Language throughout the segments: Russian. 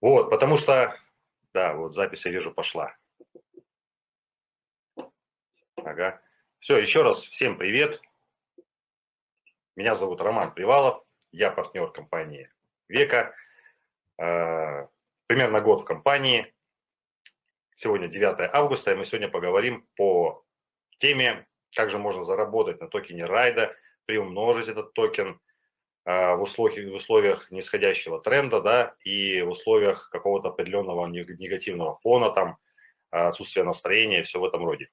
Вот, потому что, да, вот запись, я вижу, пошла. Ага. Все, еще раз всем привет. Меня зовут Роман Привалов, я партнер компании Века. А, примерно год в компании. Сегодня 9 августа, и мы сегодня поговорим по теме, как же можно заработать на токене райда, приумножить этот токен в условиях, в условиях нисходящего тренда, да, и в условиях какого-то определенного негативного фона, там, отсутствия настроения все в этом роде.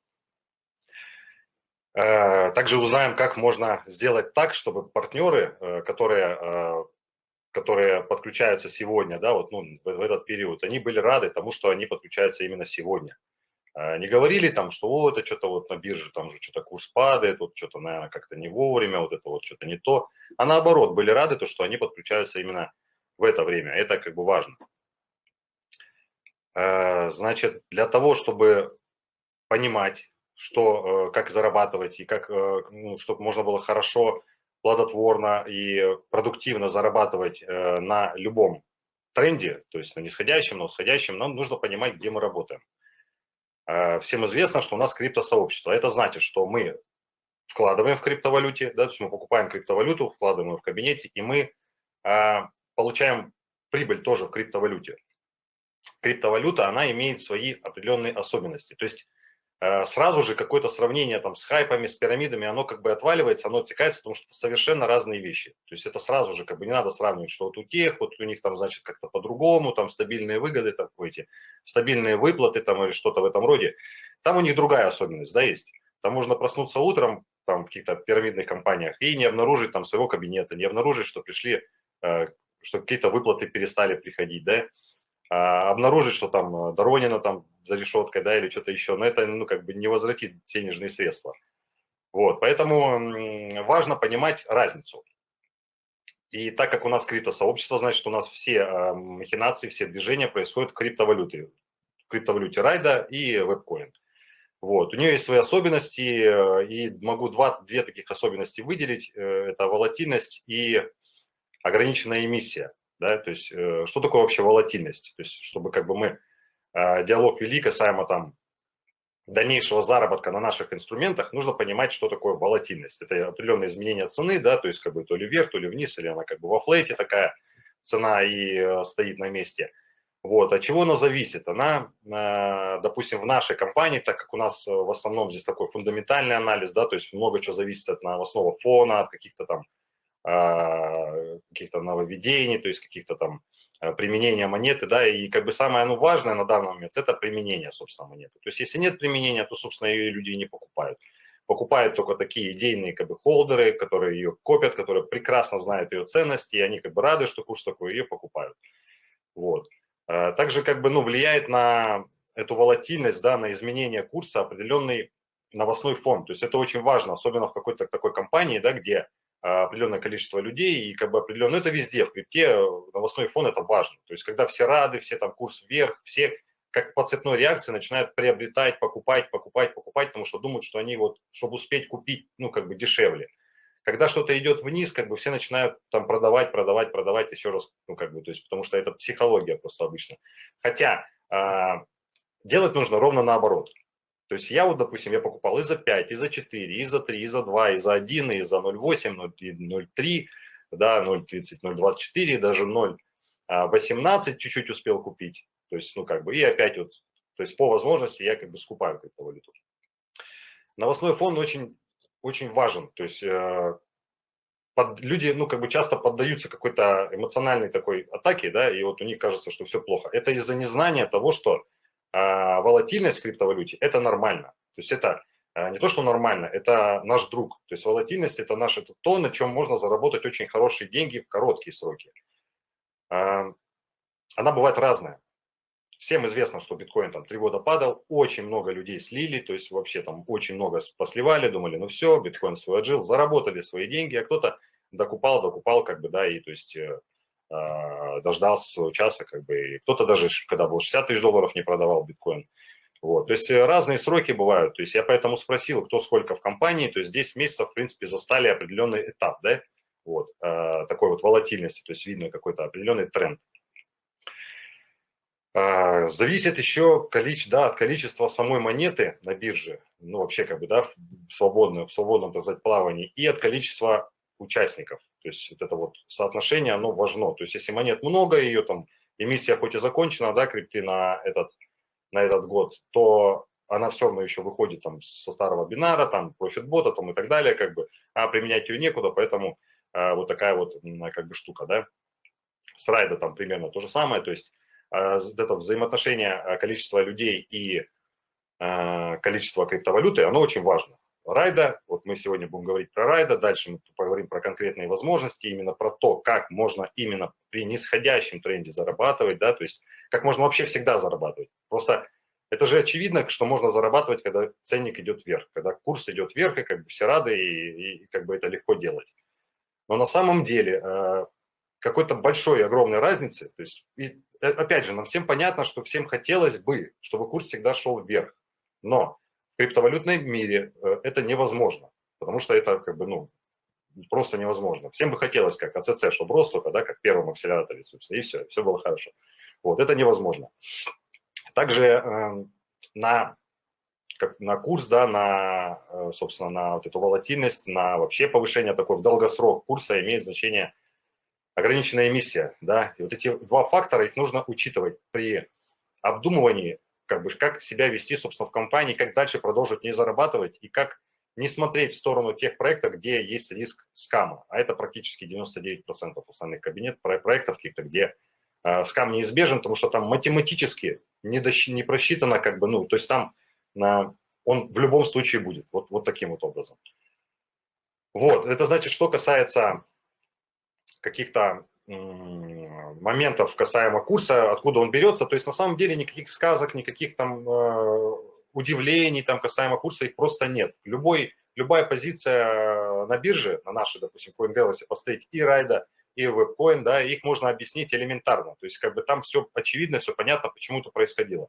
Э, также узнаем, как можно сделать так, чтобы партнеры, э, которые, которые подключаются сегодня, да, вот, ну, в этот период, они были рады тому, что они подключаются именно сегодня. Не говорили там, что о, это что-то вот на бирже, там же что-то курс падает, вот что-то, наверное, как-то не вовремя, вот это вот что-то не то. А наоборот, были рады, то, что они подключаются именно в это время. Это как бы важно. Значит, для того, чтобы понимать, что, э, как зарабатывать и как, э, ну, чтобы можно было хорошо, плодотворно и продуктивно зарабатывать э, на любом тренде, то есть на нисходящем, на восходящем, нам нужно понимать, где мы работаем. Всем известно, что у нас криптосообщество. Это значит, что мы вкладываем в криптовалюте, да, то есть мы покупаем криптовалюту, вкладываем ее в кабинете, и мы получаем прибыль тоже в криптовалюте. Криптовалюта, она имеет свои определенные особенности. То есть Э, сразу же какое-то сравнение там с хайпами, с пирамидами, оно как бы отваливается, оно отсекается, потому что это совершенно разные вещи. То есть это сразу же как бы не надо сравнивать, что вот у тех, вот у них там, значит, как-то по-другому, там стабильные выгоды, там эти стабильные выплаты там или что-то в этом роде. Там у них другая особенность, да, есть. Там можно проснуться утром там в каких-то пирамидных компаниях и не обнаружить там своего кабинета, не обнаружить, что пришли, э, что какие-то выплаты перестали приходить, да, а обнаружить, что там э, Доронина там за решеткой, да, или что-то еще, но это, ну, как бы не возвратит денежные средства. Вот, поэтому важно понимать разницу. И так как у нас криптосообщество, значит, у нас все э, махинации, все движения происходят в криптовалюте, в криптовалюте Райда и вебкоин. Вот, у нее есть свои особенности, э, и могу два, две таких особенности выделить. Это волатильность и ограниченная эмиссия. Да, то есть, что такое вообще волатильность? То есть, чтобы как бы мы Э, диалог вели касаемо там дальнейшего заработка на наших инструментах, нужно понимать, что такое волатильность. Это определенные изменения цены, да, то есть как бы то ли вверх, то ли вниз, или она как бы во флейте такая цена и э, стоит на месте. Вот, от чего она зависит? Она, э, допустим, в нашей компании, так как у нас в основном здесь такой фундаментальный анализ, да, то есть много чего зависит от основного фона, от каких-то там каких-то нововведений, то есть каких-то там Э, применения монеты, да, и как бы самое ну, важное на данный момент – это применение, собственно, монеты. То есть если нет применения, то, собственно, ее люди не покупают. Покупают только такие идейные как бы холдеры, которые ее копят, которые прекрасно знают ее ценности, и они как бы рады, что курс такой, ее покупают. Вот. Э, также как бы, ну, влияет на эту волатильность, да, на изменение курса определенный новостной фон. То есть это очень важно, особенно в какой-то такой компании, да, где определенное количество людей и как бы определенно, ну это везде, в крипте э, новостной фон это важно. То есть когда все рады, все там курс вверх, все как по цепной реакции начинают приобретать, покупать, покупать, покупать, потому что думают, что они вот, чтобы успеть купить, ну как бы дешевле. Когда что-то идет вниз, как бы все начинают там продавать, продавать, продавать еще раз, ну как бы, то есть потому что это психология просто обычно. Хотя э, делать нужно ровно наоборот. То есть я вот, допустим, я покупал и за 5, и за 4, и за 3, и за 2, и за 1, и за 0,8, 0,3, да, 0,30, 0,24, даже 0,18 а чуть-чуть успел купить. То есть, ну, как бы, и опять вот, то есть по возможности я как бы скупаю криптовалюту. Новостной фон очень, очень важен. То есть э, под, люди, ну, как бы часто поддаются какой-то эмоциональной такой атаке, да, и вот у них кажется, что все плохо. Это из-за незнания того, что а волатильность в криптовалюте – это нормально. То есть это а, не то, что нормально, это наш друг. То есть волатильность – это наш, это то, на чем можно заработать очень хорошие деньги в короткие сроки. А, она бывает разная. Всем известно, что биткоин там три года падал, очень много людей слили, то есть вообще там очень много посливали, думали, ну все, биткоин свой отжил, заработали свои деньги, а кто-то докупал, докупал, как бы, да, и то есть э, дождался своего часа, как бы, кто-то даже, когда был 60 тысяч долларов, не продавал биткоин. Вот, то есть э, разные сроки бывают, то есть я поэтому спросил, кто сколько в компании, то есть 10 месяцев, в принципе, застали определенный этап, да, вот, э, такой вот волатильности, то есть видно какой-то определенный тренд. Зависит еще количе, да, от количества самой монеты на бирже, ну вообще как бы, да, в свободном, в свободном, так сказать, плавании, и от количества участников. То есть вот это вот соотношение, оно важно. То есть если монет много, ее там эмиссия хоть и закончена, да, крипты на этот, на этот год, то она все равно еще выходит там со старого бинара, там, профитбота там и так далее, как бы, а применять ее некуда, поэтому а, вот такая вот как бы штука, да. С райда там примерно то же самое, то есть а, это взаимоотношение а, количества людей и а, количества криптовалюты, оно очень важно. Райда, вот мы сегодня будем говорить про райда, дальше мы поговорим про конкретные возможности, именно про то, как можно именно при нисходящем тренде зарабатывать, да, то есть как можно вообще всегда зарабатывать. Просто это же очевидно, что можно зарабатывать, когда ценник идет вверх, когда курс идет вверх, и как бы все рады, и, и как бы это легко делать. Но на самом деле какой-то большой, огромной разницы, то есть и Э, опять же, нам всем понятно, что всем хотелось бы, чтобы курс всегда шел вверх. Но криптовалютном мире э, это невозможно, потому что это как бы, ну, просто невозможно. Всем бы хотелось, как АЦЦ, чтобы рос только, да, как в первом акселераторе, собственно, и все, все было хорошо. Вот, это невозможно. Также э, на, как, на курс, да, на, э, собственно, на вот эту волатильность, на вообще повышение такой в долгосрок курса имеет значение – ограниченная эмиссия, да, и вот эти два фактора, их нужно учитывать при обдумывании, как бы, как себя вести, собственно, в компании, как дальше продолжить не зарабатывать и как не смотреть в сторону тех проектов, где есть риск скама, а это практически 99% основных кабинет проектов каких-то, где э, скам неизбежен, потому что там математически не, дощ, не просчитано, как бы, ну, то есть там на, он в любом случае будет, вот, вот таким вот образом. Вот, это значит, что касается каких-то моментов касаемо курса, откуда он берется. То есть на самом деле никаких сказок, никаких там э, удивлений там касаемо курса, их просто нет. Любой, любая позиция на бирже, на нашей, допустим, CoinGalaxy, если поставить и райда, и вебкоин, да, их можно объяснить элементарно. То есть как бы там все очевидно, все понятно, почему это происходило.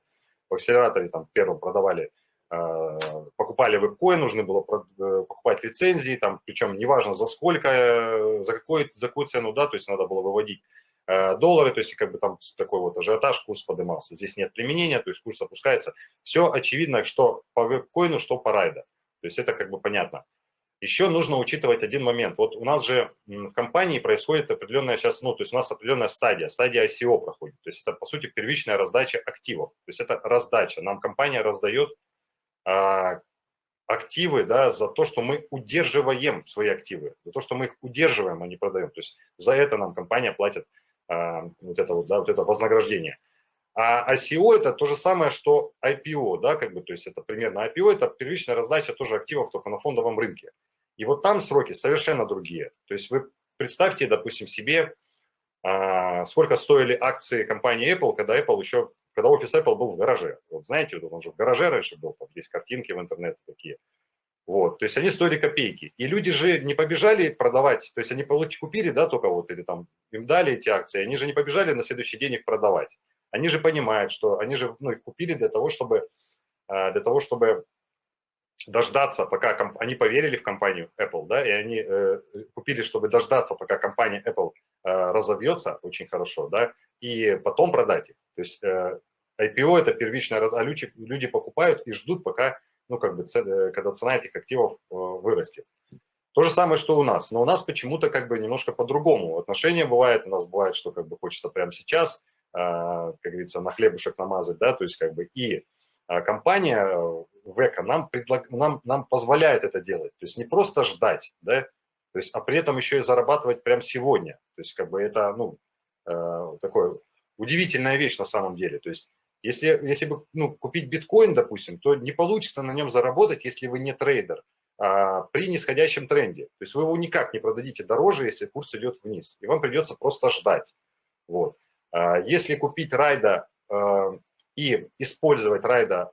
В акселераторе там первым продавали покупали вебкоин, нужно было э, покупать лицензии, там, причем неважно за сколько, э, за, какой, за какую цену, да, то есть надо было выводить доллары, то есть как бы там такой вот ажиотаж, курс поднимался. Здесь нет применения, то есть курс опускается. Все очевидно, что по вебкоину, что по райда. То есть это как бы понятно. Еще нужно учитывать один момент. Вот у нас же в компании происходит определенная сейчас, ну, то есть у нас определенная стадия, стадия ICO проходит. То есть это, по сути, первичная раздача активов. То есть это раздача. Нам компания раздает активы, да, за то, что мы удерживаем свои активы, за то, что мы их удерживаем, а не продаем. То есть за это нам компания платит а, вот это вот, да, вот это вознаграждение. А ICO это то же самое, что IPO, да, как бы, то есть это примерно IPO, это первичная раздача тоже активов только на фондовом рынке. И вот там сроки совершенно другие. То есть вы представьте, допустим, себе, а, сколько стоили акции компании Apple, когда Apple еще когда офис Apple был в гараже. Вот знаете, вот он же в гараже раньше был, там есть картинки в интернете такие. Вот, то есть они стоили копейки. И люди же не побежали продавать, то есть они купили, да, только вот, или там им дали эти акции, они же не побежали на следующий день их продавать. Они же понимают, что они же ну, их купили для того, чтобы, а, для того, чтобы дождаться, пока они поверили в компанию Apple, да, и они э, купили, чтобы дождаться, пока компания Apple э, разовьется очень хорошо, да, и потом продать их. То есть э, IPO – это первичная, а люди, люди покупают и ждут, пока, ну, как бы, э, когда цена этих активов э, вырастет. То же самое, что у нас. Но у нас почему-то как бы немножко по-другому. Отношения бывает, у нас бывает, что как бы хочется прямо сейчас, как говорится, на хлебушек намазать, да, то есть как бы и компания ВЭКа нам, предлаг... нам, нам позволяет это делать. То есть не просто ждать, да, то есть, а при этом еще и зарабатывать прямо сегодня. То есть как бы это, ну, такое удивительная вещь на самом деле. То есть если, если бы ну, купить биткоин, допустим, то не получится на нем заработать, если вы не трейдер, а, при нисходящем тренде. То есть вы его никак не продадите дороже, если курс идет вниз. И вам придется просто ждать. Вот. А, если купить райда а, и использовать райда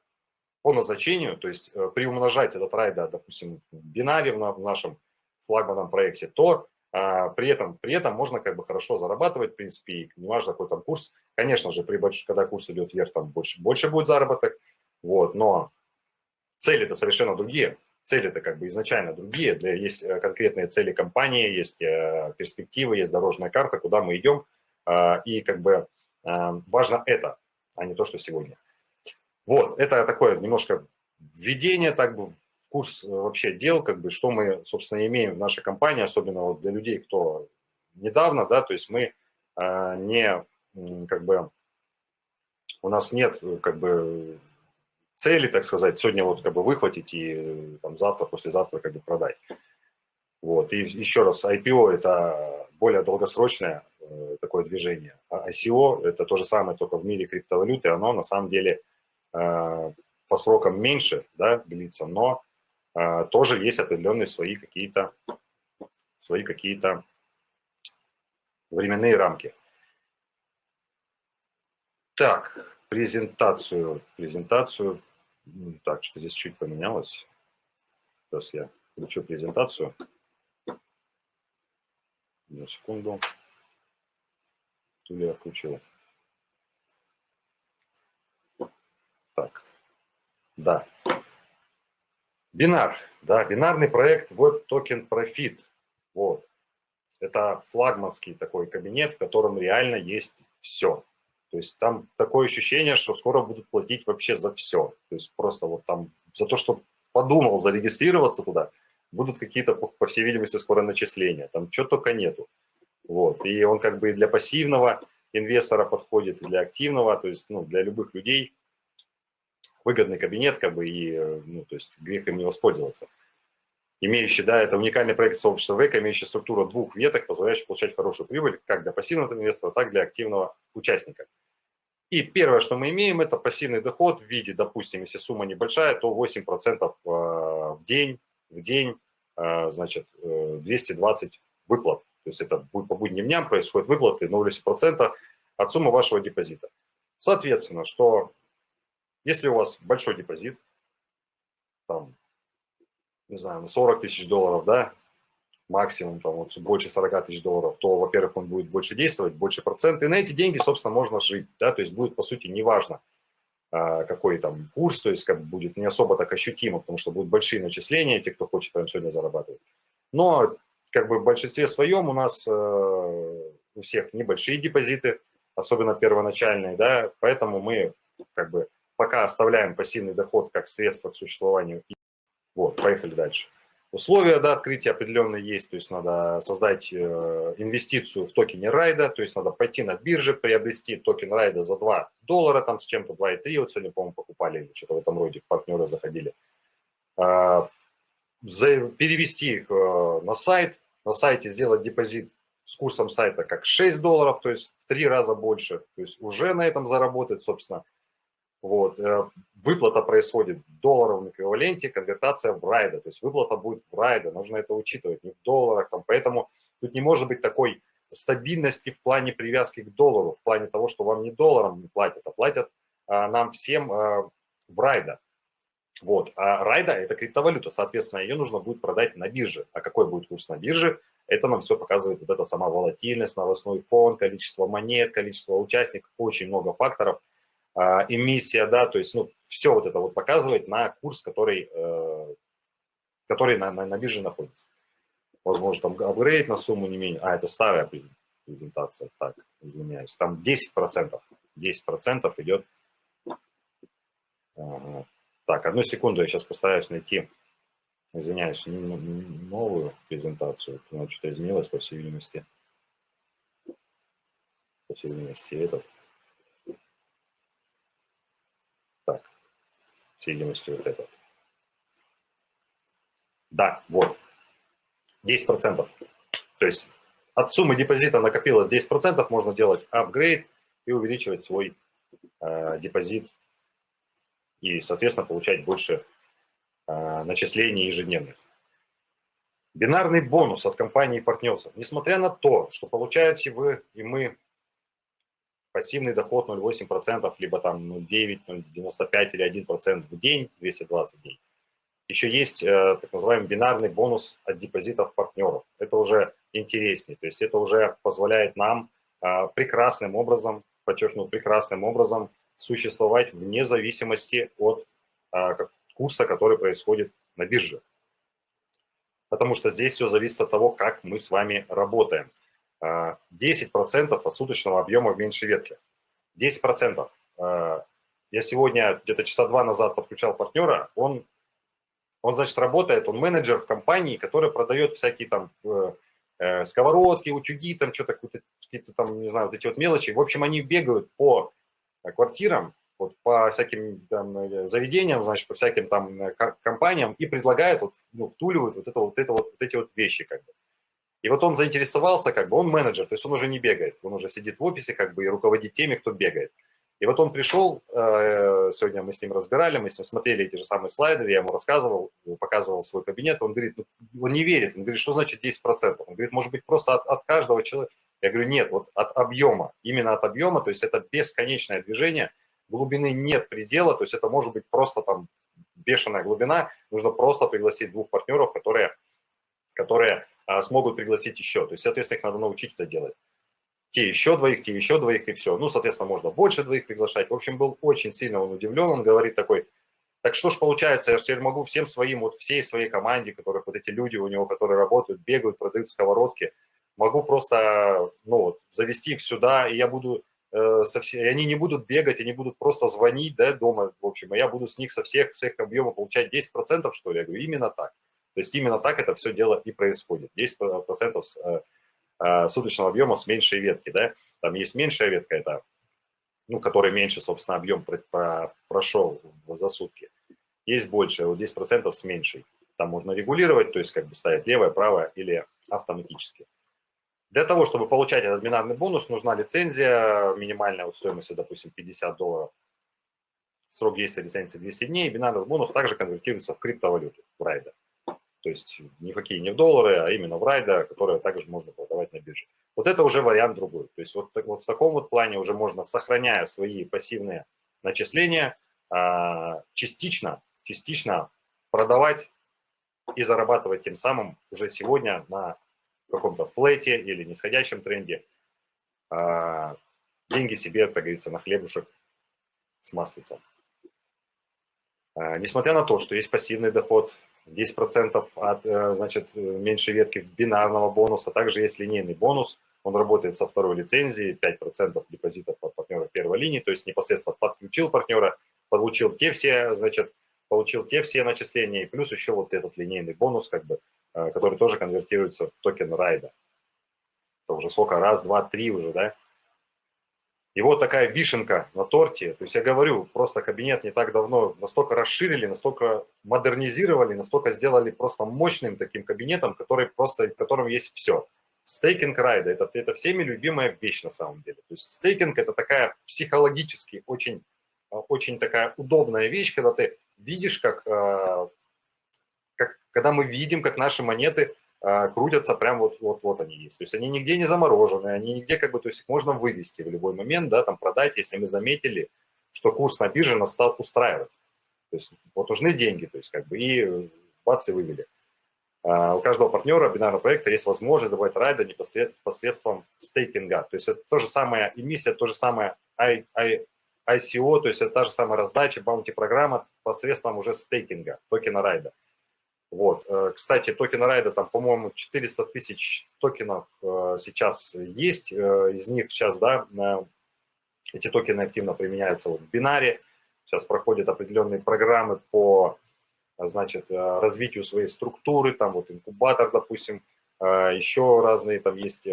по назначению, то есть а, приумножать этот райда, допустим, в бинаре в, нашем флагманном проекте, то при, этом, при этом можно как бы хорошо зарабатывать, в принципе, и неважно, какой там курс. Конечно же, при больш... когда курс идет вверх, там больше, больше будет заработок, вот, но цели-то совершенно другие. Цели-то как бы изначально другие. Для, есть э, конкретные цели компании, есть э, перспективы, есть дорожная карта, куда мы идем. Э, и как бы э, важно это. а не то, что сегодня. Вот, это такое немножко введение так бы курс вообще дел, как бы, что мы, собственно, имеем в нашей компании, особенно вот для людей, кто недавно, да, то есть мы э, не, как бы, у нас нет, как бы, цели, так сказать, сегодня вот как бы выхватить и там завтра, послезавтра как бы продать. Вот, и еще раз, IPO – это более долгосрочное э, такое движение, а ICO – это то же самое, только в мире криптовалюты, оно на самом деле э, по срокам меньше, да, длится, но э, тоже есть определенные свои какие-то свои какие-то временные рамки. Так, презентацию, презентацию, так, что здесь чуть поменялось. Сейчас я включу презентацию. Одну секунду. Или я включил. Так, да. Бинар, да, бинарный проект Web Token Profit. Вот. Это флагманский такой кабинет, в котором реально есть все. То есть там такое ощущение, что скоро будут платить вообще за все. То есть просто вот там за то, что подумал зарегистрироваться туда, будут какие-то, по всей видимости, скоро начисления. Там чего только нету. Вот. И он как бы и для пассивного инвестора подходит, и для активного, то есть ну, для любых людей выгодный кабинет, как бы, и ну, то есть грех им не воспользоваться. Имеющий, да, это уникальный проект сообщества ВЭК, имеющий структуру двух веток, позволяющий получать хорошую прибыль как для пассивного инвестора, так и для активного участника. И первое, что мы имеем, это пассивный доход в виде, допустим, если сумма небольшая, то 8% э, в день, в день, э, значит, 220 э, выплат. То есть это по будним дням происходят выплаты 0,8% от суммы вашего депозита. Соответственно, что если у вас большой депозит, там, не знаю, 40 тысяч долларов, да, максимум там вот больше 40 тысяч долларов, то, во-первых, он будет больше действовать, больше процент, и на эти деньги, собственно, можно жить, да, то есть будет, по сути, неважно, а, какой там курс, то есть как будет не особо так ощутимо, потому что будут большие начисления, те, кто хочет прямо сегодня зарабатывать. Но как бы в большинстве своем у нас э, у всех небольшие депозиты, особенно первоначальные, да, поэтому мы как бы пока оставляем пассивный доход как средство к существованию. Вот, поехали дальше. Условия до открытия определенные есть, то есть надо создать э, инвестицию в токене райда, то есть надо пойти на бирже, приобрести токен райда за 2 доллара, там с чем-то 2,3, вот сегодня, по-моему, покупали или что-то в этом роде, партнеры заходили. А, перевести их э, на сайт, на сайте сделать депозит с курсом сайта как 6 долларов, то есть в 3 раза больше, то есть уже на этом заработать, собственно, вот. Э, выплата происходит в долларовом эквиваленте, конвертация в райда. То есть выплата будет в райда, нужно это учитывать, не в долларах. Там, поэтому тут не может быть такой стабильности в плане привязки к доллару, в плане того, что вам не долларом не платят, а платят а, нам всем а, в райда. Вот. А райда – это криптовалюта, соответственно, ее нужно будет продать на бирже. А какой будет курс на бирже? Это нам все показывает вот эта сама волатильность, новостной фон, количество монет, количество участников, очень много факторов – эмиссия, да, то есть, ну, все вот это вот показывает на курс, который, э, который на, на, на бирже находится. Возможно, там апгрейд на сумму не менее, а, это старая презентация, так, извиняюсь, там 10%, 10% идет. Так, одну секунду, я сейчас постараюсь найти, извиняюсь, новую презентацию, потому что изменилось, по всей видимости, по всей видимости, этот. Всей видимости, вот это. Да, вот, 10%. То есть от суммы депозита накопилось 10%, можно делать апгрейд и увеличивать свой э, депозит и, соответственно, получать больше э, начислений ежедневных. Бинарный бонус от компании партнеров. Несмотря на то, что получаете вы и мы пассивный доход 0,8%, либо там 0,9, 0,95 или 1% в день, 220 дней. Еще есть э, так называемый бинарный бонус от депозитов партнеров. Это уже интереснее, то есть это уже позволяет нам э, прекрасным образом, подчеркну, прекрасным образом существовать вне зависимости от э, курса, который происходит на бирже. Потому что здесь все зависит от того, как мы с вами работаем. 10% от суточного объема в меньшей ветке. 10%. Я сегодня где-то часа два назад подключал партнера, он, он, значит, работает, он менеджер в компании, которая продает всякие там сковородки, утюги, там что-то, какие-то там, не знаю, вот эти вот мелочи. В общем, они бегают по квартирам, вот по всяким там, э, заведениям, значит, по всяким там э, компаниям и предлагают, вот, ну, втуливают вот, это, вот, это вот, вот эти вот вещи, как бы. И вот он заинтересовался, как бы, он менеджер, то есть он уже не бегает, он уже сидит в офисе, как бы, и руководит теми, кто бегает. И вот он пришел, э, сегодня мы с ним разбирали, мы с ним смотрели эти же самые слайды, я ему рассказывал, показывал свой кабинет, он говорит, ну, он не верит, он говорит, что значит 10%? Он говорит, может быть, просто от, от каждого человека. Я говорю, нет, вот от объема, именно от объема, то есть это бесконечное движение – глубины нет предела, то есть это может быть просто там бешеная глубина, нужно просто пригласить двух партнеров, которые, которые а, смогут пригласить еще. То есть, соответственно, их надо научить это делать. Те еще двоих, те еще двоих и все. Ну, соответственно, можно больше двоих приглашать. В общем, был очень сильно он удивлен, он говорит такой, так что ж получается, я же теперь могу всем своим, вот всей своей команде, которых вот эти люди у него, которые работают, бегают, продают сковородки, могу просто, ну вот, завести их сюда, и я буду Э, со все, и они не будут бегать, они будут просто звонить да, дома, в общем, а я буду с них со всех, с их объема получать 10%, что ли? Я говорю, именно так. То есть именно так это все дело и происходит. 10% с, э, э, суточного объема с меньшей ветки, да, там есть меньшая ветка, это, ну, который меньше, собственно, объем про, про, прошел за сутки. Есть больше, вот 10% с меньшей. Там можно регулировать, то есть как бы ставить левое, правое или автоматически. Для того, чтобы получать этот бинарный бонус, нужна лицензия, минимальная вот стоимость, допустим, 50 долларов. Срок действия лицензии 200 дней. Бинарный бонус также конвертируется в криптовалюту, в райда. То есть не в какие, не в доллары, а именно в райда, которые также можно продавать на бирже. Вот это уже вариант другой. То есть вот, вот в таком вот плане уже можно, сохраняя свои пассивные начисления, а, частично, частично продавать и зарабатывать тем самым уже сегодня на каком-то флете или нисходящем тренде, а, деньги себе, как говорится, на хлебушек с маслицем. А, несмотря на то, что есть пассивный доход, 10% от, э, значит, меньшей ветки бинарного бонуса, также есть линейный бонус, он работает со второй лицензией, 5% депозитов от партнера первой линии, то есть непосредственно подключил партнера, получил те все, значит, получил те все начисления, и плюс еще вот этот линейный бонус, как бы, Э, который тоже конвертируется в токен райда. Это уже сколько, раз, два, три уже, да? И вот такая вишенка на торте. То есть я говорю, просто кабинет не так давно настолько расширили, настолько модернизировали, настолько сделали просто мощным таким кабинетом, который просто, в котором есть все. Стейкинг райда это, – это всеми любимая вещь на самом деле. То есть стейкинг – это такая психологически очень, очень такая удобная вещь, когда ты видишь, как э, когда мы видим, как наши монеты крутятся, прям вот, вот, вот они есть. То есть они нигде не заморожены, они нигде как бы, то есть их можно вывести в любой момент, да, там продать, если мы заметили, что курс на бирже нас стал устраивать. То есть вот нужны деньги, то есть как бы и бац, и вывели. Uh, у каждого партнера бинарного проекта есть возможность добавить райда непосредством стейкинга. То есть это то же самое эмиссия, то же самое I, I, ICO, то есть это та же самая раздача, баунти-программа посредством уже стейкинга, токена райда. Вот. Э, кстати, токена райда, там, по-моему, 400 тысяч токенов э, сейчас есть. Э, из них сейчас, да, эти токены активно применяются вот в бинаре. Сейчас проходят определенные программы по, значит, развитию своей структуры. Там вот инкубатор, допустим, еще разные там есть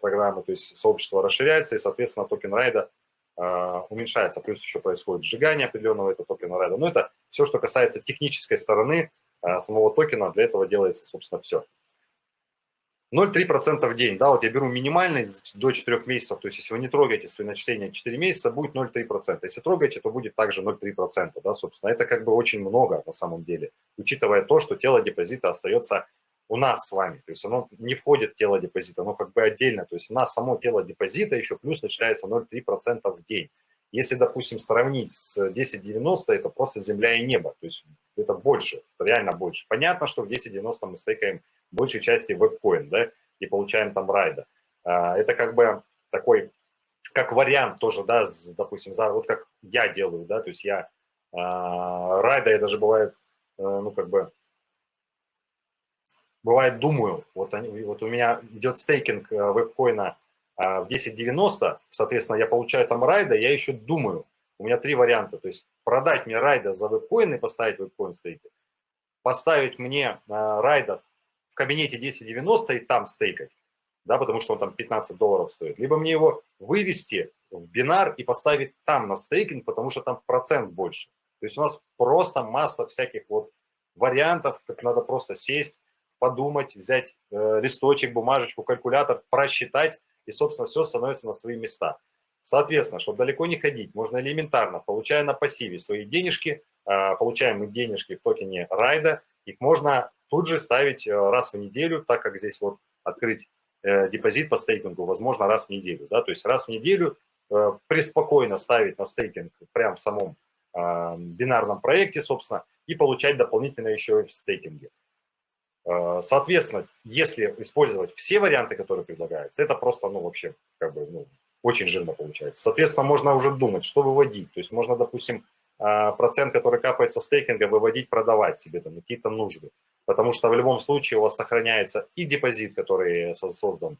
программы. То есть сообщество расширяется, и, соответственно, токен райда уменьшается. Плюс еще происходит сжигание определенного этого токена райда. Но это все, что касается технической стороны самого токена, для этого делается, собственно, все. 0,3% в день, да, вот я беру минимальный до 4 месяцев, то есть если вы не трогаете свои начисления 4 месяца, будет 0,3%. Если трогаете, то будет также 0,3%, да, собственно. Это как бы очень много на самом деле, учитывая то, что тело депозита остается у нас с вами, то есть оно не входит в тело депозита, оно как бы отдельно, то есть на само тело депозита еще плюс начисляется 0,3% в день. Если, допустим, сравнить с 10.90, это просто земля и небо, то есть это больше, реально больше. Понятно, что в 10.90 мы стейкаем большей части веб-коин, да, и получаем там райда. А, это как бы такой, как вариант тоже, да, допустим, за, вот как я делаю, да, то есть я а, райда, я даже бывает, э, ну, как бы, бывает думаю, вот, они, вот у меня идет стейкинг веб-коина а, в 10.90, соответственно, я получаю там райда, я еще думаю, у меня три варианта. То есть продать мне райда за вебкоин и поставить вебкоин стейкать, поставить мне э, райда в кабинете 1090 и там стейкать, да, потому что он там 15 долларов стоит. Либо мне его вывести в бинар и поставить там на стейкинг, потому что там процент больше. То есть у нас просто масса всяких вот вариантов, как надо просто сесть, подумать, взять э, листочек, бумажечку, калькулятор, просчитать, и, собственно, все становится на свои места. Соответственно, чтобы далеко не ходить, можно элементарно, получая на пассиве свои денежки, э, получаем мы денежки в токене райда, их можно тут же ставить э, раз в неделю, так как здесь вот открыть э, депозит по стейкингу возможно раз в неделю. Да? То есть раз в неделю преспокойно ставить на стейкинг прямо в самом бинарном проекте, собственно, и получать дополнительно еще и в стейкинге. Э, соответственно, если использовать все варианты, которые предлагаются, это просто, ну, вообще, как бы, ну, очень жирно получается. Соответственно, можно уже думать, что выводить. То есть можно, допустим, э, процент, который капает со стейкинга, выводить, продавать себе там какие-то нужды. Потому что в любом случае у вас сохраняется и депозит, который создан,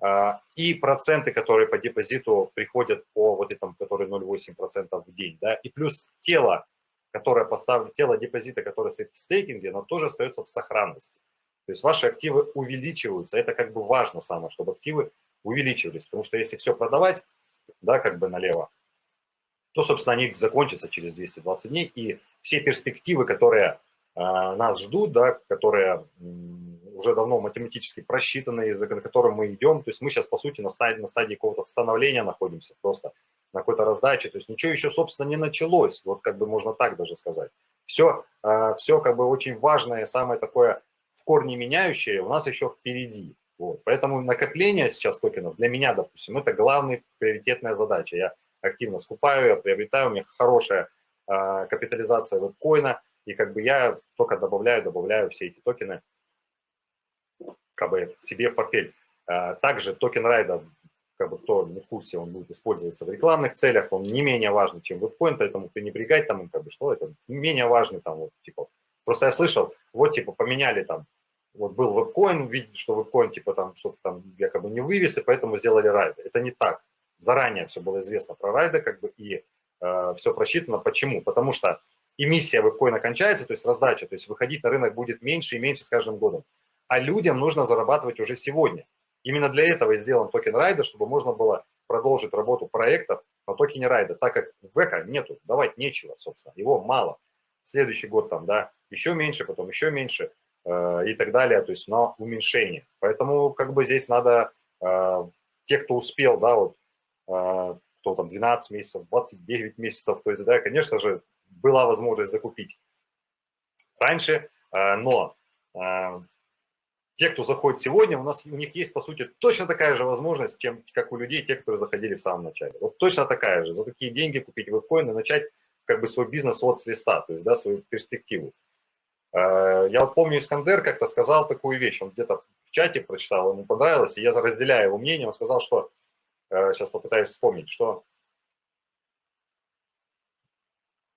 э, и проценты, которые по депозиту приходят по вот этому, который 0,8% в день, да, и плюс тело, которое поставлено, тело депозита, которое стоит в стейкинге, оно тоже остается в сохранности. То есть ваши активы увеличиваются. Это как бы важно самое, чтобы активы увеличивались. Потому что если все продавать, да, как бы налево, то, собственно, они закончатся через 220 дней. И все перспективы, которые э, нас ждут, да, которые уже давно математически просчитаны, за которым мы идем, то есть мы сейчас, по сути, на стадии, на стадии какого-то становления находимся, просто на какой-то раздаче, то есть ничего еще, собственно, не началось, вот как бы можно так даже сказать. Все, а, все как бы очень важное, самое такое в корне меняющее у нас еще впереди. Вот. Поэтому накопление сейчас токенов для меня, допустим, это главная приоритетная задача. Я активно скупаю, я приобретаю, у меня хорошая э, капитализация вебкоина, и как бы я только добавляю, добавляю все эти токены как бы себе в портфель. Э, также токен райда как бы кто не в курсе, он будет использоваться в рекламных целях, он не менее важный, чем вебкоин, поэтому пренебрегать там, как бы, что это, менее важный там, вот, типа, просто я слышал, вот, типа, поменяли там, вот был вебкоин, видите, что вебкоин, типа, там, что-то там якобы не вывез, и поэтому сделали райды. Это не так. Заранее все было известно про райды, как бы, и э, все просчитано. Почему? Потому что эмиссия вебкоина кончается, то есть раздача, то есть выходить на рынок будет меньше и меньше с каждым годом. А людям нужно зарабатывать уже сегодня. Именно для этого и сделан токен райда, чтобы можно было продолжить работу проектов на токене райда, так как века нету, давать нечего, собственно, его мало. Следующий год там, да, еще меньше, потом еще меньше э, и так далее, то есть на уменьшение. Поэтому как бы здесь надо, э, те, кто успел, да, вот, э, кто там 12 месяцев, 29 месяцев, то есть, да, конечно же, была возможность закупить раньше, но те, кто заходит сегодня, у нас у них есть, по сути, точно такая же возможность, чем, как у людей, те, которые заходили в самом начале. Вот точно такая же. За такие деньги купить вебкоин и начать как бы свой бизнес от с листа, то есть, да, свою перспективу. Э, я вот помню, Искандер как-то сказал такую вещь, он где-то в чате прочитал, ему понравилось, и я разделяю его мнение, он сказал, что, сейчас э, попытаюсь вспомнить, что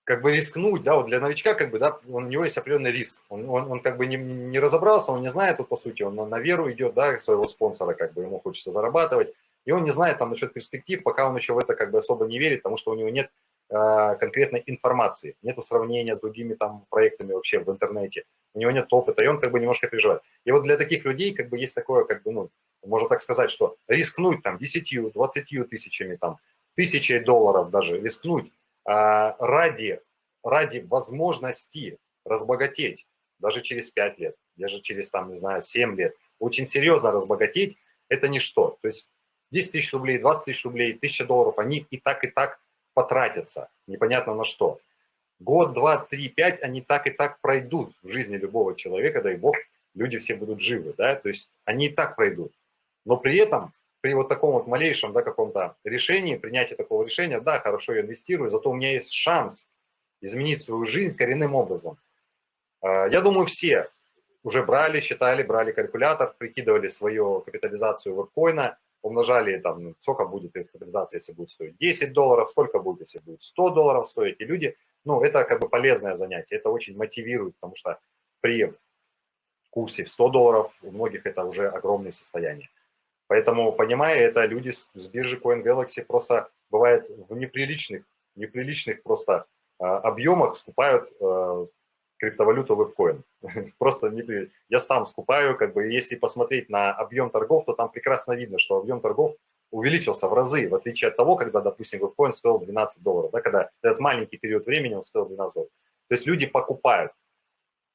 как бы рискнуть, да, вот для новичка, как бы, да, у него есть определенный риск. Он, он, он как бы не, не разобрался, он не знает, вот, по сути, он на, веру идет, да, своего спонсора, как бы, ему хочется зарабатывать, и он не знает там насчет перспектив, пока он еще в это как бы особо не верит, потому что у него нет э, конкретной информации, нету сравнения с другими там проектами вообще в интернете, у него нет опыта, и он как бы немножко переживает. И вот для таких людей как бы есть такое, как бы, ну, можно так сказать, что рискнуть там 10, 20 тысячами, там, тысячей долларов даже, рискнуть, ради, ради возможности разбогатеть даже через 5 лет, даже через, там, не знаю, 7 лет, очень серьезно разбогатеть, это ничто. То есть 10 тысяч рублей, 20 тысяч рублей, 1000 долларов, они и так, и так потратятся, непонятно на что. Год, два, три, пять, они так и так пройдут в жизни любого человека, дай бог, люди все будут живы, да, то есть они и так пройдут. Но при этом при вот таком вот малейшем, да, каком-то решении, принятии такого решения, да, хорошо, я инвестирую, зато у меня есть шанс изменить свою жизнь коренным образом. А, я думаю, все уже брали, считали, брали калькулятор, прикидывали свою капитализацию вебкоина, умножали там, ну, сколько будет их капитализация, если будет стоить 10 долларов, сколько будет, если будет 100 долларов стоить. И люди, ну, это как бы полезное занятие, это очень мотивирует, потому что при курсе в 100 долларов у многих это уже огромные состояния. Поэтому, понимая это, люди с биржи Coin Galaxy просто бывает в неприличных неприличных просто объемах скупают криптовалюту вебкоин. Просто не, я сам скупаю, как бы, если посмотреть на объем торгов, то там прекрасно видно, что объем торгов увеличился в разы, в отличие от того, когда, допустим, вебкоин стоил 12 долларов, да, когда этот маленький период времени он стоил 12 долларов. То есть люди покупают,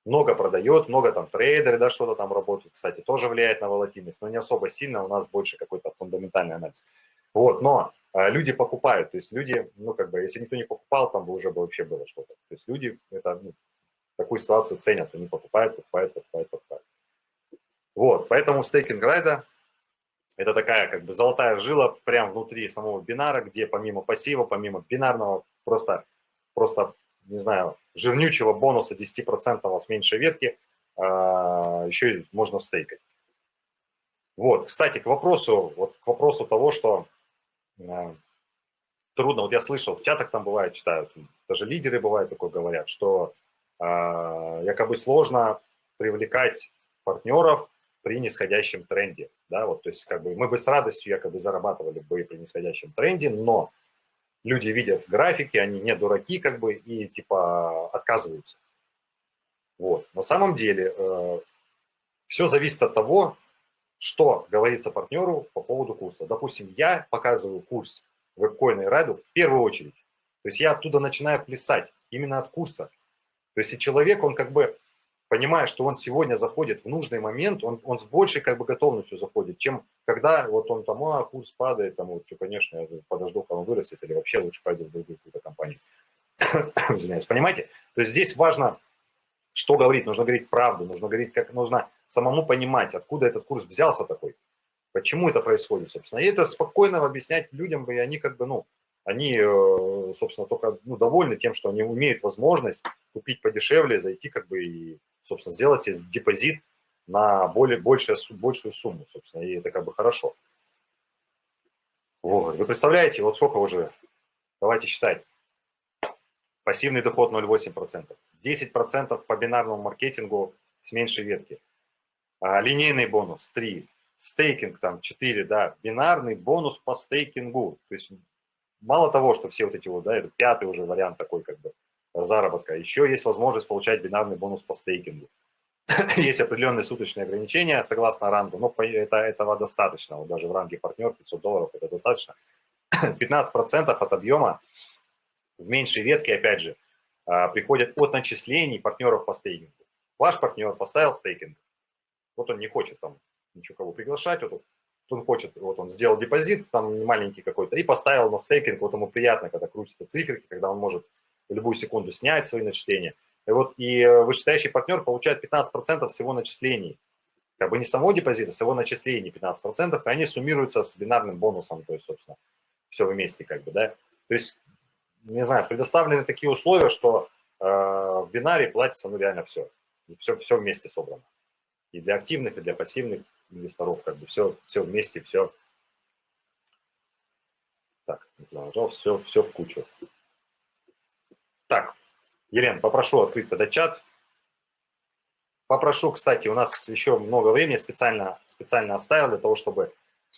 много продает, много там трейдеры, да, что-то там работают, кстати, тоже влияет на волатильность, но не особо сильно, у нас больше какой-то фундаментальный анализ. Вот, но а, люди покупают, то есть люди, ну, как бы, если никто не покупал, там бы уже бы вообще было что-то. То есть люди, это, ну, такую ситуацию ценят, они покупают, покупают, покупают, покупают. Вот, поэтому стейкинг райда – это такая как бы золотая жила прямо внутри самого бинара, где помимо пассива, помимо бинарного, просто, просто не знаю, жирнючего бонуса 10% с меньшей ветки, а, еще можно стейкать. Вот, кстати, к вопросу, вот к вопросу того, что э, трудно, вот я слышал, в чатах там бывает, читают, даже лидеры бывают такое говорят, что а, якобы сложно привлекать партнеров при нисходящем тренде. Да, вот, то есть как бы мы бы с радостью якобы зарабатывали бы при нисходящем тренде, но люди видят графики, они не дураки как бы и типа отказываются. Вот. На самом деле э, все зависит от того, что говорится партнеру по поводу курса. Допустим, я показываю курс вебкоина и райду в первую очередь. То есть я оттуда начинаю плясать, именно от курса. То есть и человек, он как бы понимая, что он сегодня заходит в нужный момент, он, он с большей как бы готовностью заходит, чем когда вот он там, а, курс падает, там, вот, конечно, я подожду, когда он вырастет, или вообще лучше пойду в другую какую-то компанию. Извиняюсь, понимаете? То есть здесь важно, что говорить, нужно говорить правду, нужно говорить, как нужно самому понимать, откуда этот курс взялся такой, почему это происходит, собственно. И это спокойно объяснять людям, и они как бы, ну, они, э, собственно, только ну, довольны тем, что они имеют возможность купить подешевле, зайти как бы и, собственно, сделать депозит на более, большую, большую сумму, собственно, и это как бы хорошо. Вот. Вы представляете, вот сколько уже, давайте считать, пассивный доход 0,8%, 10% по бинарному маркетингу с меньшей ветки, а, линейный бонус 3, стейкинг там 4, да, бинарный бонус по стейкингу, то есть мало того, что все вот эти вот, да, это пятый уже вариант такой как бы заработка, еще есть возможность получать бинарный бонус по стейкингу. есть определенные суточные ограничения согласно рангу, но это, этого достаточно, вот даже в ранге партнер 500 долларов это достаточно. 15% от объема в меньшей ветке, опять же, а, приходят от начислений партнеров по стейкингу. Ваш партнер поставил стейкинг, вот он не хочет там ничего кого приглашать, вот он хочет, вот он сделал депозит, там маленький какой-то, и поставил на стейкинг, вот ему приятно, когда крутятся циферки, когда он может в любую секунду снять свои начисления. И вот и э, вышестоящий партнер получает 15% всего начислений. Как бы не самого депозита, всего начислений 15%, и они суммируются с бинарным бонусом, то есть, собственно, все вместе как бы, да. То есть, не знаю, предоставлены такие условия, что э, в бинаре платится, ну, реально все. Все, все вместе собрано. И для активных, и для пассивных инвесторов, как бы все, все вместе, все. Так, нажал, все, все в кучу. Так, Елена, попрошу открыть тогда чат. Попрошу, кстати, у нас еще много времени специально, специально оставил для того, чтобы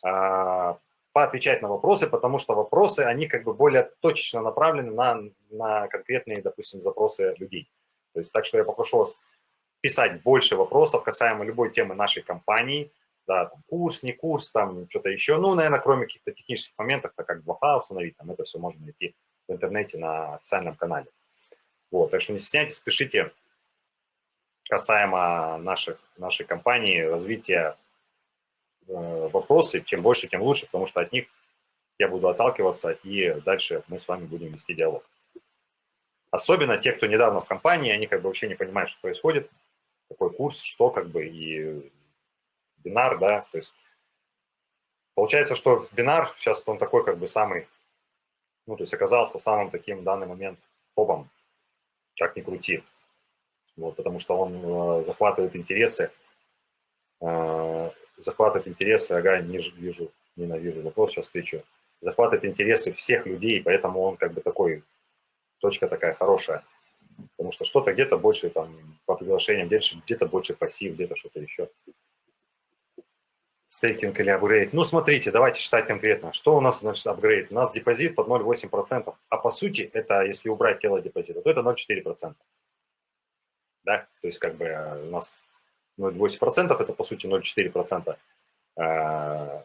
э, поотвечать на вопросы, потому что вопросы, они как бы более точечно направлены на, на конкретные, допустим, запросы людей. То есть так что я попрошу вас писать больше вопросов касаемо любой темы нашей компании, да, там, курс, не курс, там, что-то еще, ну, наверное, кроме каких-то технических моментов, так как 2 установить, там, это все можно найти в интернете на официальном канале. Вот, так что не стесняйтесь, пишите касаемо наших, нашей компании, развития э, вопросы, чем больше, тем лучше, потому что от них я буду отталкиваться, и дальше мы с вами будем вести диалог. Особенно те, кто недавно в компании, они как бы вообще не понимают, что происходит, какой курс, что как бы, и бинар, да, то есть получается, что бинар сейчас он такой как бы самый, ну, то есть оказался самым таким в данный момент топом, как ни крути, вот, потому что он э, захватывает интересы, э, захватывает интересы, ага, не вижу, ненавижу вопрос, сейчас встречу, захватывает интересы всех людей, поэтому он как бы такой, точка такая хорошая, потому что что-то где-то больше там по приглашениям, где-то больше пассив, где-то что-то еще. Стейкинг или апгрейд. Ну, смотрите, давайте считать конкретно. Что у нас значит апгрейд? У нас депозит под 0,8%. А по сути, это если убрать тело депозита, то это 0,4%. Да? То есть как бы э, у нас 0,8% это по сути 0,4% э,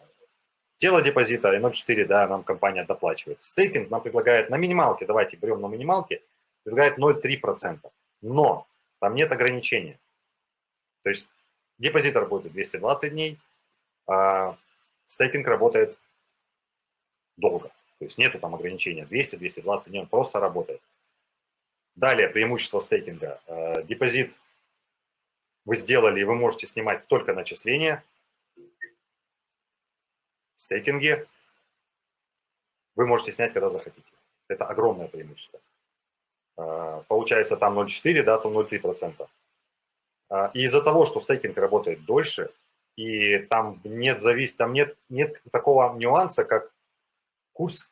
тело депозита и 0,4% да, нам компания доплачивает. Стейкинг нам предлагает на минималке, давайте берем на минималке, предлагает 0,3%. Но там нет ограничения. То есть депозит работает 220 дней, а стейкинг работает долго. То есть нету там ограничения 200-220 дней, он просто работает. Далее преимущество стейкинга. Э, депозит вы сделали, и вы можете снимать только начисления. В стейкинге вы можете снять, когда захотите. Это огромное преимущество. Э, получается там 0,4, да, там 0,3%. Э, и из-за того, что стейкинг работает дольше, и там нет зависит, там нет, нет такого нюанса, как курс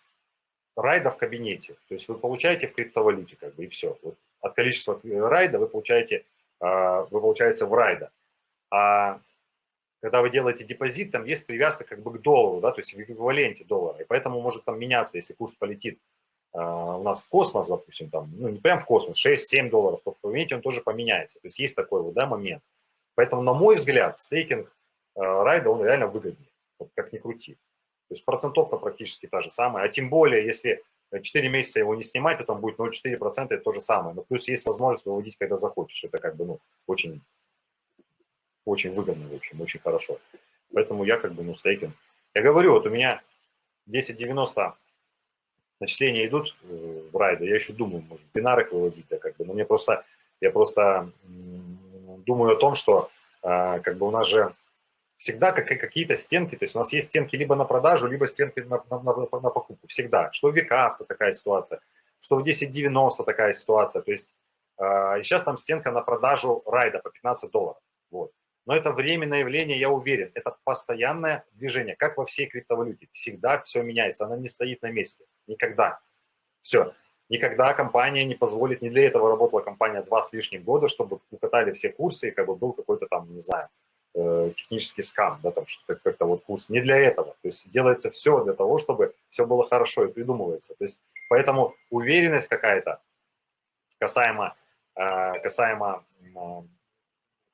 райда в кабинете. То есть вы получаете в криптовалюте, как бы, и все. Вот от количества райда вы получаете, а, вы получаете в райда. А когда вы делаете депозит, там есть привязка как бы к доллару, да, то есть в эквиваленте доллара. И поэтому может там меняться, если курс полетит а, у нас в космос, допустим, там, ну не прям в космос, 6-7 долларов, то в кабинете он тоже поменяется. То есть есть такой вот, да, момент. Поэтому, на мой взгляд, стейкинг райда, он реально выгоднее, вот как ни крути. То есть процентовка практически та же самая. А тем более, если 4 месяца его не снимать, то там будет 0,4%, это то же самое. Но плюс есть возможность выводить, когда захочешь. Это как бы, ну, очень, очень выгодно, в общем, очень хорошо. Поэтому я как бы, ну, стейкинг. Я говорю, вот у меня 10.90 начисления идут э, в райду, я еще думаю, может, бинар их выводить, да, как бы, но мне просто, я просто думаю о том, что а, как бы у нас же всегда какие-то стенки, то есть у нас есть стенки либо на продажу, либо стенки на, на, на, на покупку, всегда. Что в века такая ситуация, что в 10.90 такая ситуация, то есть э, сейчас там стенка на продажу райда по 15 долларов, вот. Но это временное явление, я уверен, это постоянное движение, как во всей криптовалюте, всегда все меняется, она не стоит на месте, никогда, все. Никогда компания не позволит, не для этого работала компания два с лишним года, чтобы укатали все курсы, и как бы был какой-то там, не знаю, Э, технический скам, да, там что-то как-то вот курс. Не для этого. То есть делается все для того, чтобы все было хорошо и придумывается. То есть поэтому уверенность какая-то касаемо, э, касаемо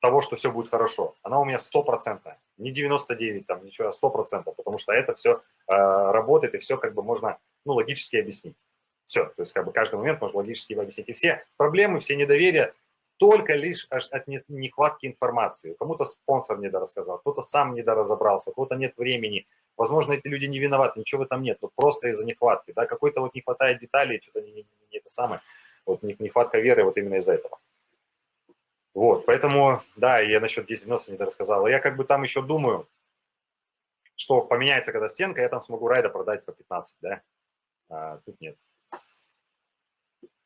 того, что все будет хорошо, она у меня стопроцентная. Не 99, там, ничего, а 100%, потому что это все э, работает, и все как бы можно, ну, логически объяснить. Все, то есть как бы каждый момент можно логически объяснить. И все проблемы, все недоверия, только лишь от нехватки информации. Кому-то спонсор недорассказал, кто-то сам недоразобрался, кого-то нет времени. Возможно, эти люди не виноваты, ничего в этом нет, но просто из-за нехватки. Да? Какой-то вот не хватает деталей, что-то не, не, не это самое. Вот нехватка веры вот именно из-за этого. Вот, поэтому, да, я насчет 1090 недорассказал. Я как бы там еще думаю, что поменяется когда стенка, я там смогу райда продать по 15, да? А, тут нет.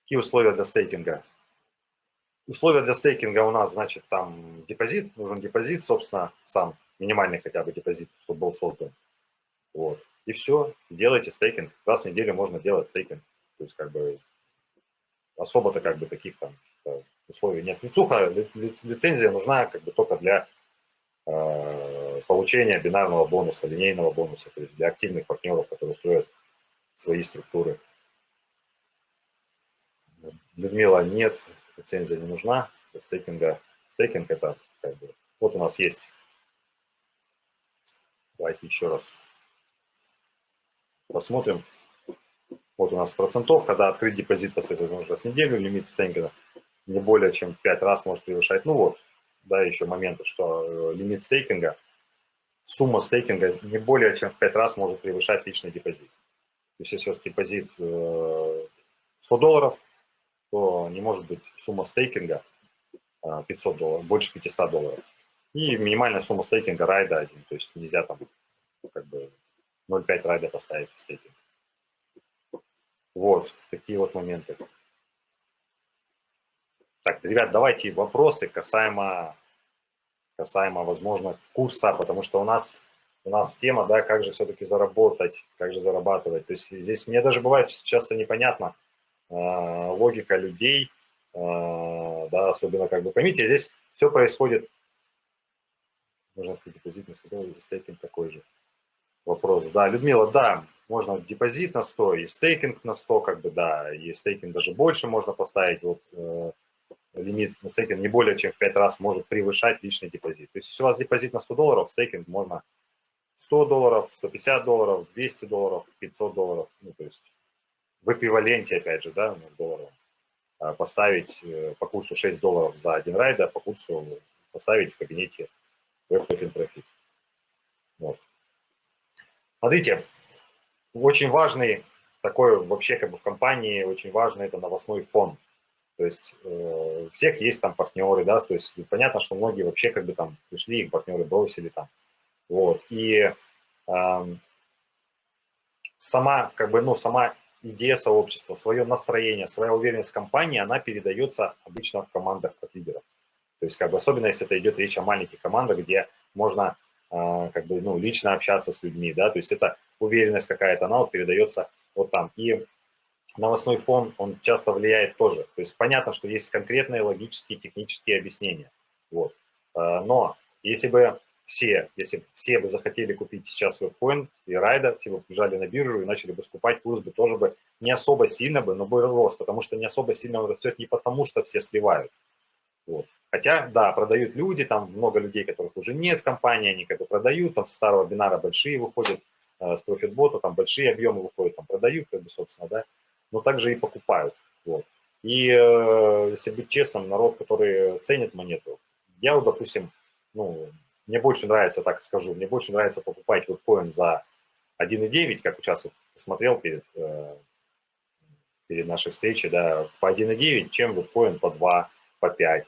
Какие условия для стейкинга? Условия для стейкинга у нас, значит, там депозит, нужен депозит, собственно, сам минимальный хотя бы депозит, чтобы был создан. Вот. И все, делайте стейкинг. Раз в неделю можно делать стейкинг. То есть, как бы, особо-то как бы таких там э, условий нет. Лицуха, лицензия нужна как бы только для э, получения бинарного бонуса, линейного бонуса, то есть для активных партнеров, которые строят свои структуры. Людмила, нет, лицензия не нужна стейкинга. Стейкинг это как бы, вот у нас есть, давайте еще раз посмотрим. Вот у нас процентов, когда открыть депозит последовательно уже с неделю, лимит стейкинга не более чем 5 раз может превышать. Ну вот, да, еще моменты, что э, лимит стейкинга, сумма стейкинга не более чем в 5 раз может превышать личный депозит. То есть если у вас депозит 100 э, долларов, то не может быть сумма стейкинга 500 а, долларов, больше 500 долларов. И минимальная сумма стейкинга райда один, то есть нельзя там как бы 0,5 райда поставить в стейкинг. Вот, такие вот моменты. Так, ребят, давайте вопросы касаемо, касаемо, возможно, курса, потому что у нас, у нас тема, да, как же все-таки заработать, как же зарабатывать. То есть здесь мне даже бывает часто непонятно, логика людей, э, да, особенно как бы, поймите, здесь все происходит Можно открыть депозит на 100 долларов, стейкинг такой же. Вопрос, да, Людмила, да, можно депозит на 100 и стейкинг на 100, как бы, да, и стейкинг даже больше можно поставить, вот, э, лимит на стейкинг не более чем в 5 раз может превышать личный депозит. То есть, если у вас депозит на 100 долларов, стейкинг можно 100 долларов, 150 долларов, 200 долларов, 500 долларов, ну, то есть в эквиваленте, опять же, да, ну, долларов, а, поставить э, по курсу 6 долларов за один райд, а по курсу поставить в кабинете WebToken Profit. Вот. Смотрите, очень важный такой вообще как бы в компании, очень важный это новостной фон. То есть э, у всех есть там партнеры, да, то есть понятно, что многие вообще как бы там пришли, их партнеры бросили там. Вот, и э, сама, как бы, ну, сама идея сообщества, свое настроение, своя уверенность в компании, она передается обычно в командах от лидеров. То есть, как бы, особенно если это идет речь о маленьких командах, где можно э, как бы, ну, лично общаться с людьми, да, то есть это уверенность какая-то, она вот передается вот там. И новостной фон, он часто влияет тоже. То есть понятно, что есть конкретные логические, технические объяснения. Вот. А, но если бы все, если все бы захотели купить сейчас вебкоин и райда, все бы побежали на биржу и начали бы скупать, курс бы тоже бы не особо сильно бы, но бы рос, потому что не особо сильно растет не потому, что все сливают. Вот. Хотя, да, продают люди, там много людей, которых уже нет в компании, они как бы продают, там с старого бинара большие выходят, э, с профитбота там большие объемы выходят, там продают, как бы, собственно, да, но также и покупают. Вот. И э, если быть честным, народ, который ценит монету, я вот, допустим, ну, мне больше нравится, так скажу, мне больше нравится покупать вот коин за 1,9, как сейчас вот смотрел перед, э, перед нашей встречей, да, по 1,9, чем вот коин по 2, по 5.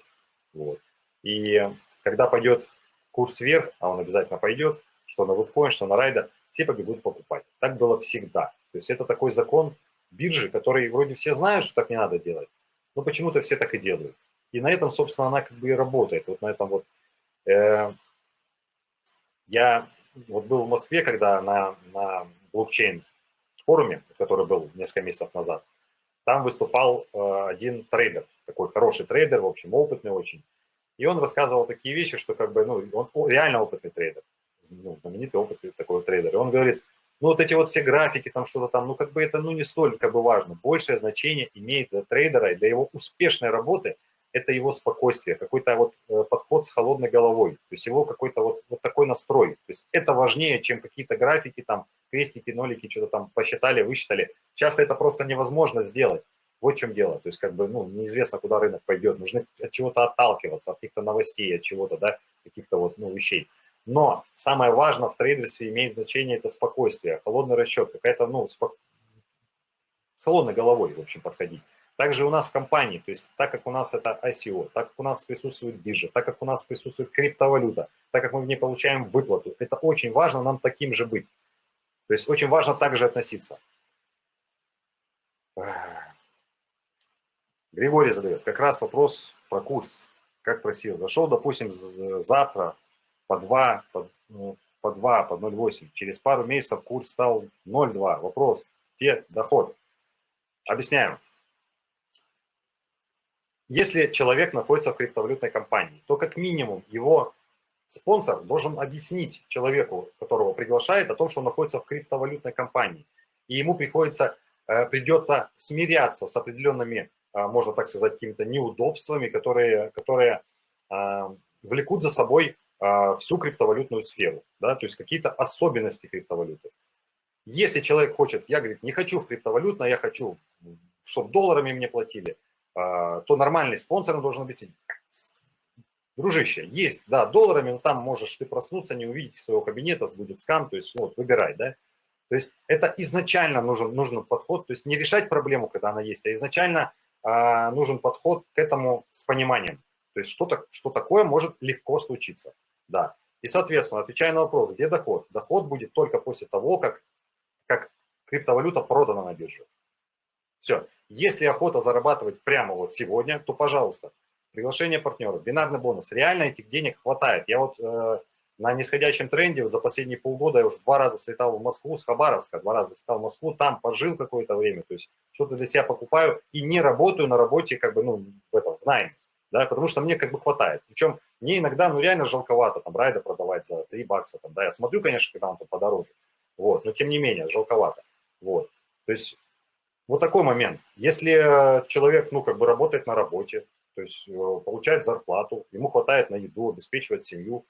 Вот. И когда пойдет курс вверх, а он обязательно пойдет, что на WebCoin, что на райда, все побегут покупать. Так было всегда. То есть это такой закон, биржи, которые вроде все знают, что так не надо делать, но почему-то все так и делают. И на этом, собственно, она как бы и работает. Вот на этом вот... Э, я вот был в Москве, когда на, на блокчейн форуме, который был несколько месяцев назад, там выступал э, один трейдер, такой хороший трейдер, в общем, опытный очень. И он рассказывал такие вещи, что как бы, ну, он реально опытный трейдер, ну, знаменитый опытный такой трейдер. И он говорит, ну, вот эти вот все графики, там что-то там, ну, как бы это, ну, не столь как бы важно. Большее значение имеет для трейдера и для его успешной работы это его спокойствие, какой-то вот э, подход с холодной головой, то есть его какой-то вот, вот такой настрой. То есть это важнее, чем какие-то графики, там, крестики, нолики, что-то там посчитали, высчитали. Часто это просто невозможно сделать. Вот в чем дело. То есть, как бы, ну, неизвестно, куда рынок пойдет. Нужно от чего-то отталкиваться, от каких-то новостей, от чего-то, да, каких-то вот, ну, вещей. Но самое важное в трейдерстве имеет значение это спокойствие, холодный расчет, какая-то, ну, спок... с холодной головой, в общем, подходить. Также у нас в компании, то есть так как у нас это ICO, так как у нас присутствует биржа, так как у нас присутствует криптовалюта, так как мы в ней получаем выплату, это очень важно нам таким же быть. То есть очень важно также относиться. Григорий задает как раз вопрос про курс. Как просил. Зашел, допустим, завтра по 2, по, ну, по 2, по 0,8. Через пару месяцев курс стал 0,2. Вопрос, где доход? Объясняем. Если человек находится в криптовалютной компании, то как минимум его спонсор должен объяснить человеку, которого приглашает, о том, что он находится в криптовалютной компании. И ему приходится, э, придется смиряться с определенными, э, можно так сказать, какими-то неудобствами, которые, которые э, влекут за собой всю криптовалютную сферу, да, то есть какие-то особенности криптовалюты. Если человек хочет, я, говорит, не хочу в криптовалютное, я хочу, чтобы долларами мне платили, то нормальный спонсор должен объяснить, дружище, есть, да, долларами, но там можешь ты проснуться, не увидеть своего кабинета, будет скам, то есть, вот, выбирай, да. То есть это изначально нужен, нужен подход, то есть не решать проблему, когда она есть, а изначально а, нужен подход к этому с пониманием. То есть что-то, что такое может легко случиться. Да. И, соответственно, отвечая на вопрос, где доход? Доход будет только после того, как, как криптовалюта продана на бирже. Все. Если охота зарабатывать прямо вот сегодня, то, пожалуйста, приглашение партнеров, бинарный бонус. Реально этих денег хватает. Я вот э, на нисходящем тренде вот за последние полгода я уже два раза слетал в Москву с Хабаровска, два раза слетал в Москву, там пожил какое-то время, то есть что-то для себя покупаю и не работаю на работе как бы, ну, в этом, в найме. да, потому что мне как бы хватает. Причем мне иногда, ну, реально жалковато там райда продавать за 3 бакса, там, да, я смотрю, конечно, когда он там подороже, вот, но тем не менее, жалковато, вот. То есть вот такой момент. Если человек, ну, как бы работает на работе, то есть э, получает зарплату, ему хватает на еду, обеспечивает семью,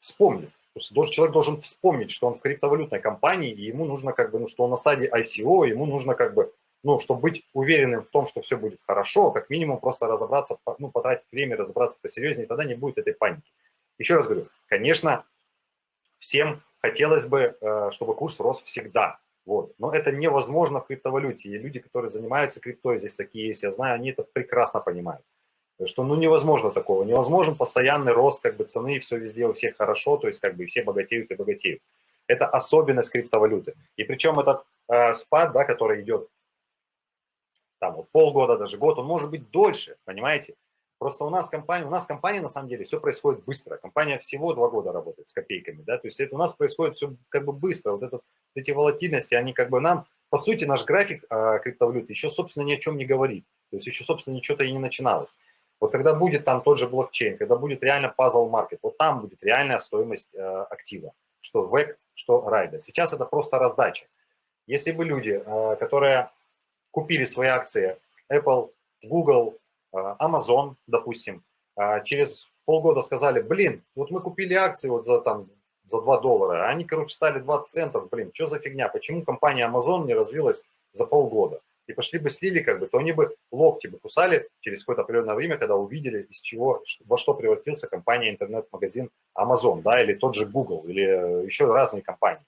вспомнит. То есть человек должен вспомнить, что он в криптовалютной компании, и ему нужно как бы, ну, что он на стадии ICO, ему нужно как бы, ну, чтобы быть уверенным в том, что все будет хорошо, как минимум просто разобраться, ну, потратить время, разобраться посерьезнее, тогда не будет этой паники. Еще раз говорю, конечно, всем хотелось бы, э, чтобы курс рос всегда, вот. Но это невозможно в криптовалюте. И люди, которые занимаются криптой, здесь такие есть, я знаю, они это прекрасно понимают. Что ну невозможно такого. Невозможен постоянный рост как бы цены, все везде у всех хорошо, то есть как бы все богатеют и богатеют. Это особенность криптовалюты. И причем этот э, спад, да, который идет там вот полгода, даже год, он может быть дольше, понимаете? Просто у нас компания, у нас компания на самом деле все происходит быстро. Компания всего два года работает с копейками, да, то есть это у нас происходит все как бы быстро. Вот этот эти волатильности, они как бы нам, по сути, наш график э, криптовалюты еще, собственно, ни о чем не говорит. То есть еще, собственно, ничего-то и не начиналось. Вот когда будет там тот же блокчейн, когда будет реально пазл маркет, вот там будет реальная стоимость э, актива, что VEC, что райда. Сейчас это просто раздача. Если бы люди, э, которые купили свои акции Apple, Google, Amazon, допустим, э, через полгода сказали, блин, вот мы купили акции вот за там за 2 доллара, а они, короче, стали 20 центов, блин, что за фигня, почему компания Amazon не развилась за полгода? И пошли бы слили, как бы, то они бы локти бы кусали через какое-то определенное время, когда увидели, из чего, во что превратился компания, интернет-магазин Amazon, да, или тот же Google, или э, еще разные компании.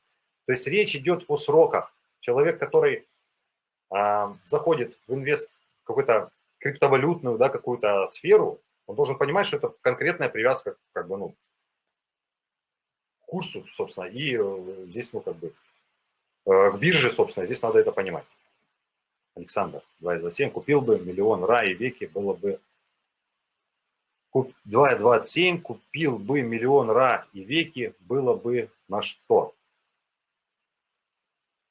То есть речь идет о сроках. Человек, который э, заходит в инвест какую-то криптовалютную, да, какую-то сферу, он должен понимать, что это конкретная привязка, как бы, ну, курсу, собственно, и э, здесь, ну, как бы, э, к бирже, собственно, здесь надо это понимать. Александр, 2,27, купил бы миллион ра и веки, было бы... 2,27, купил бы миллион ра и веки, было бы на что?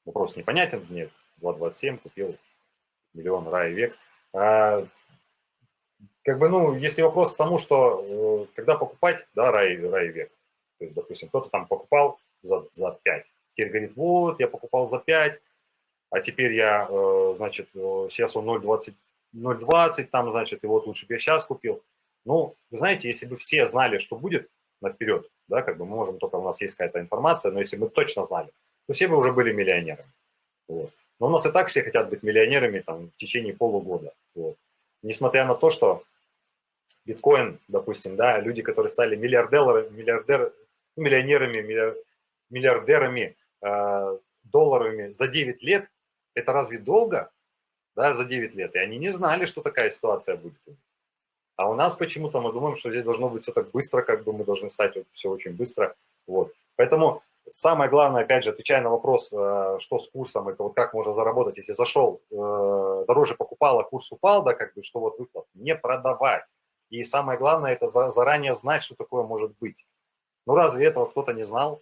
Вопрос непонятен, нет, 2,27, купил миллион ра и век. А, как бы, ну, если вопрос к тому, что э, когда покупать, да, рай, рай век, то есть, допустим, кто-то там покупал за, за 5. Теперь говорит, вот, я покупал за 5, а теперь я, э, значит, э, сейчас он 0,20, 0,20 там, значит, и вот лучше бы я сейчас купил. Ну, вы знаете, если бы все знали, что будет наперед, да, как бы мы можем, только у нас есть какая-то информация, но если бы точно знали, то все бы уже были миллионерами. Вот. Но у нас и так все хотят быть миллионерами там, в течение полугода. Вот. Несмотря на то, что биткоин, допустим, да, люди, которые стали миллиардерами, миллиардер, миллионерами, миллиардерами, э, долларами за 9 лет, это разве долго? Да, за 9 лет. И они не знали, что такая ситуация будет. А у нас почему-то мы думаем, что здесь должно быть все так быстро, как бы мы должны стать вот все очень быстро. Вот. Поэтому самое главное, опять же, отвечая на вопрос, э, что с курсом, это вот как можно заработать, если зашел, э, дороже покупал, а курс упал, да, как бы, что вот выплат, не продавать. И самое главное, это заранее знать, что такое может быть. Ну разве этого кто-то не знал?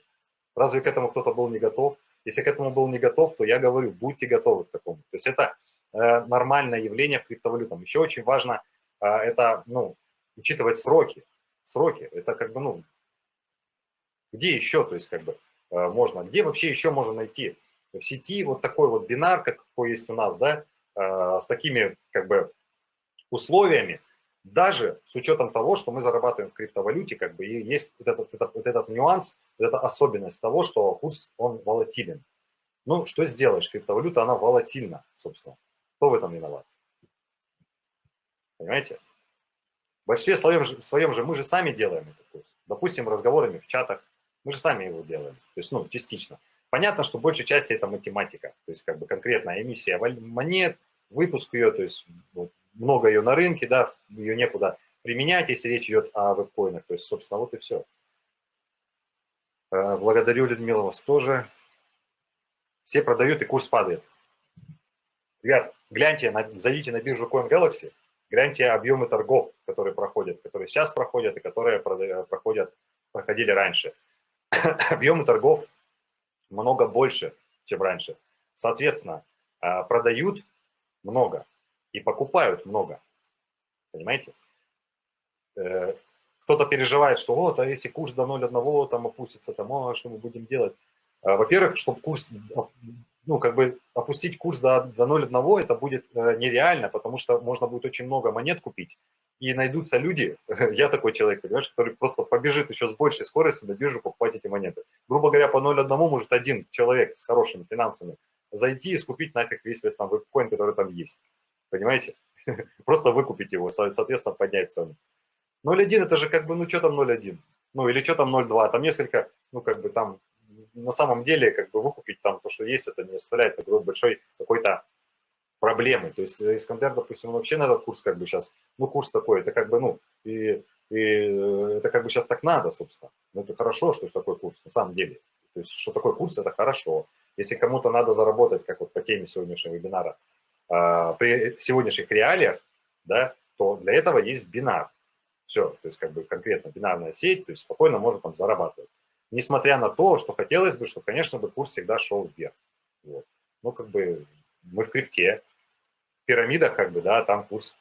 Разве к этому кто-то был не готов? Если к этому был не готов, то я говорю, будьте готовы к такому. То есть это э, нормальное явление в криптовалютах. Еще очень важно это, ну, учитывать сроки. Сроки, это как бы, ну, где еще, то есть как бы можно, где вообще еще можно найти в сети вот такой вот бинар, какой есть у нас, да, э, с такими как бы условиями, даже с учетом того, что мы зарабатываем в криптовалюте, как бы и есть вот этот, этот, вот этот нюанс, вот эта особенность того, что курс, он волатилен. Ну, что сделаешь, криптовалюта, она волатильна, собственно. Кто в этом виноват? Понимаете? В большинстве своем, своем же мы же сами делаем этот курс. Допустим, разговорами в чатах, мы же сами его делаем, то есть, ну, частично. Понятно, что большей части это математика, то есть, как бы конкретная эмиссия монет, выпуск ее, то есть, вот, много ее на рынке, да, ее некуда применять, если речь идет о веб-коинах. То есть, собственно, вот и все. Э, благодарю, Людмила, вас тоже. Все продают, и курс падает. Ребят, гляньте, зайдите на биржу Coin гляньте объемы торгов, которые проходят, которые сейчас проходят и которые проходят, проходили раньше. объемы торгов много больше, чем раньше. Соответственно, э, продают много, и покупают много. Понимаете? э, кто-то переживает, что вот, а если курс до 0,1 там опустится, там, а что мы будем делать? А, во-первых, чтобы курс, ну, как бы опустить курс до, до 0,1, это будет э, нереально, потому что можно будет очень много монет купить, и найдутся люди, я такой человек, понимаешь, который просто побежит еще с большей скоростью на биржу покупать эти монеты. Грубо говоря, по 0,1 может один человек с хорошими финансами зайти и скупить нафиг весь там веб-коин, который там есть. Понимаете? Просто выкупить его, соответственно, поднять цену. 0.1 это же как бы, ну что там 0.1? Ну или что там 0.2? Там несколько, ну как бы там на самом деле как бы выкупить там то, что есть, это не составляет такой большой какой-то проблемы. То есть Искандер, допустим, вообще на этот курс как бы сейчас, ну курс такой, это как бы, ну, и, и это как бы сейчас так надо, собственно. Ну это хорошо, что такой курс, на самом деле. То есть что такой курс, это хорошо. Если кому-то надо заработать, как вот по теме сегодняшнего вебинара, а, при сегодняшних реалиях, да, то для этого есть бинар. Все, то есть как бы конкретно бинарная сеть, то есть спокойно можно там зарабатывать. Несмотря на то, что хотелось бы, что, конечно, бы курс всегда шел вверх. Вот. Ну, как бы мы в крипте, пирамидах, как бы, да, там курс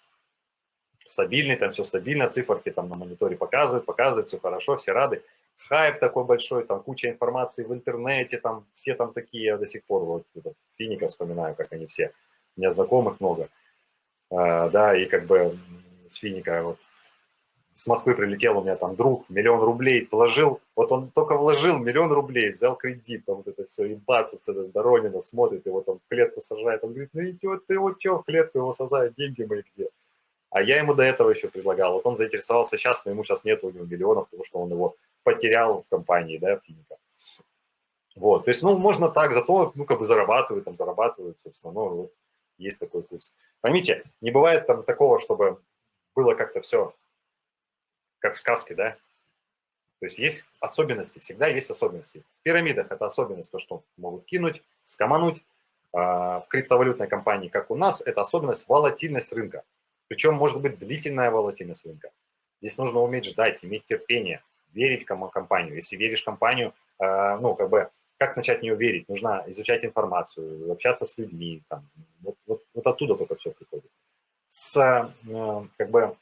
стабильный, там все стабильно, циферки там на мониторе показывают, показывают, все хорошо, все рады. Хайп такой большой, там куча информации в интернете, там все там такие, я до сих пор вот Финика вспоминаю, как они все, у меня знакомых много, а, да, и как бы с Финика вот с Москвы прилетел у меня там друг, миллион рублей положил, вот он только вложил миллион рублей, взял кредит, там вот это все, и бац, с этого Доронина смотрит, его там в клетку сажает, он говорит, ну идет ты вот что, в клетку его сажает, деньги мои где? А я ему до этого еще предлагал, вот он заинтересовался сейчас, но ему сейчас нет у него миллионов, потому что он его потерял в компании, да, Финика. Вот, то есть, ну, можно так, зато, ну, как бы зарабатывают, там, зарабатывают, собственно, ну, вот, есть такой курс. Поймите, не бывает там такого, чтобы было как-то все как в сказке, да? То есть есть особенности, всегда есть особенности. В пирамидах это особенность, то, что могут кинуть, скомануть. А в криптовалютной компании, как у нас, это особенность волатильность рынка. Причем может быть длительная волатильность рынка. Здесь нужно уметь ждать, иметь терпение, верить в компанию. Если веришь в компанию, а, ну, как бы, как начать в нее верить? Нужно изучать информацию, общаться с людьми. Там, вот, вот, вот оттуда только все приходит. С, э, как бы,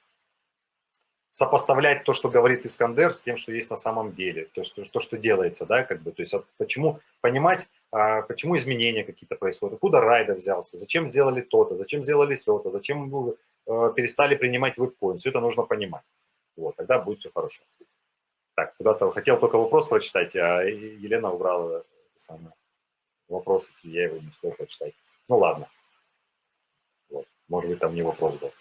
сопоставлять то, что говорит Искандер, с тем, что есть на самом деле, то, что, то, что делается, да, как бы, то есть почему, понимать, а, почему изменения какие-то происходят, откуда райда взялся, зачем сделали то-то, зачем сделали все-то, зачем ну, э, перестали принимать веб-коин, все это нужно понимать, вот, тогда будет все хорошо. Так, куда-то хотел только вопрос прочитать, а Елена убрала самое, вопрос, я его не успел прочитать. Ну ладно, вот, может быть там не вопрос был.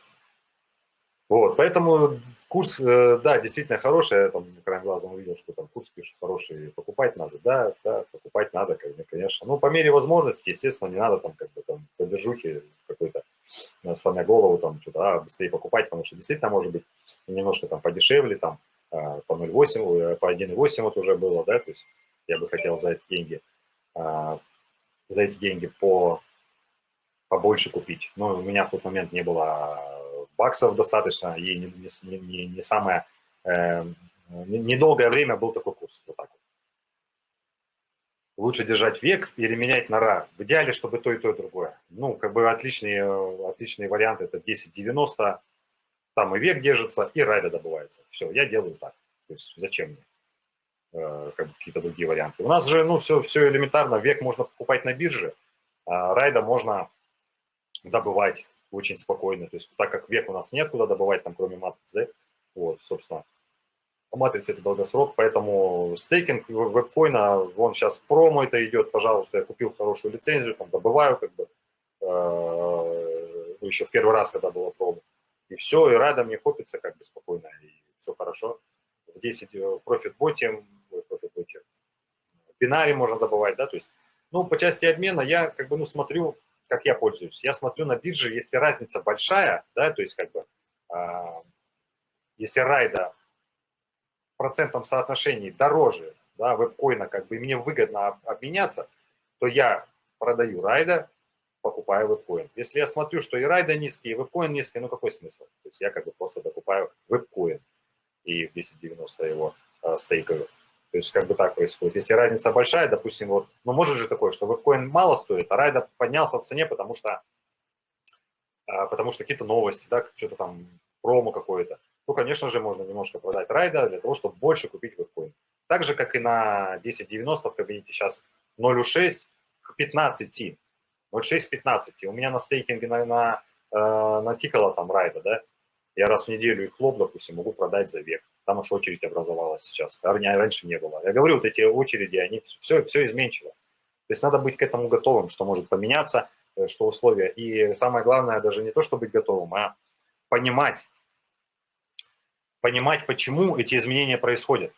Вот, поэтому курс, э, да, действительно хороший, я там краем глазом увидел, что там курс пишет хороший, покупать надо, да, да, покупать надо, конечно. Ну, по мере возможности, естественно, не надо там как бы там по держухе какой-то, э, сломя голову, там что-то, а, быстрее покупать, потому что действительно может быть немножко там подешевле, там э, по 0,8, по 1,8 вот уже было, да, то есть я бы хотел за эти деньги, за эти деньги по побольше купить. Но у меня в тот момент не было баксов достаточно, и не, не, не, не самое, э, недолгое время был такой курс, вот так вот. Лучше держать век или менять на ра. В идеале, чтобы то и то, и другое. Ну, как бы отличные, отличные варианты, это 10-90, там и век держится, и райда добывается. Все, я делаю так. То есть зачем мне? Э, как какие-то другие варианты. У нас же, ну, все, все элементарно. Век можно покупать на бирже, а райда можно добывать очень спокойно. То есть так как век у нас нет куда добывать, там кроме матриц, да, вот, собственно, матрица это долгосрок, поэтому стейкинг вебкоина, вон сейчас промо это идет, пожалуйста, я купил хорошую лицензию, там добываю как бы, э, ну, еще в первый раз, когда было промо, и все, и рада мне копится как бы спокойно, и все хорошо. В 10 профит боте, профит боте, бинаре можно добывать, да, то есть, ну, по части обмена я как бы, ну, смотрю, как я пользуюсь, я смотрю на бирже, если разница большая, да, то есть как бы, э, если райда в процентном соотношении дороже, да, вебкоина, как бы, мне выгодно обменяться, то я продаю райда, покупаю вебкоин. Если я смотрю, что и райда низкий, и вебкоин низкий, ну какой смысл? То есть я как бы просто докупаю вебкоин и в 1090 его э, стейкаю. То есть как бы так происходит. Если разница большая, допустим, вот, ну может же такое, что вебкоин мало стоит, а райда поднялся в цене, потому что, а, потому что какие-то новости, да, что-то там, промо какое-то, то, конечно же, можно немножко продать райда для того, чтобы больше купить вебкоин. Так же, как и на 10.90 в кабинете сейчас 0.6 к 15. 0.6 к 15. У меня на стейкинге на, на, э, натикало там райда, да, я раз в неделю их лоб, допустим, могу продать за век. Там уж очередь образовалась сейчас. А раньше не было. Я говорю, вот эти очереди, они все, все изменчиво. То есть надо быть к этому готовым, что может поменяться, э, что условия. И самое главное, даже не то, чтобы быть готовым, а понимать, понимать, почему эти изменения происходят.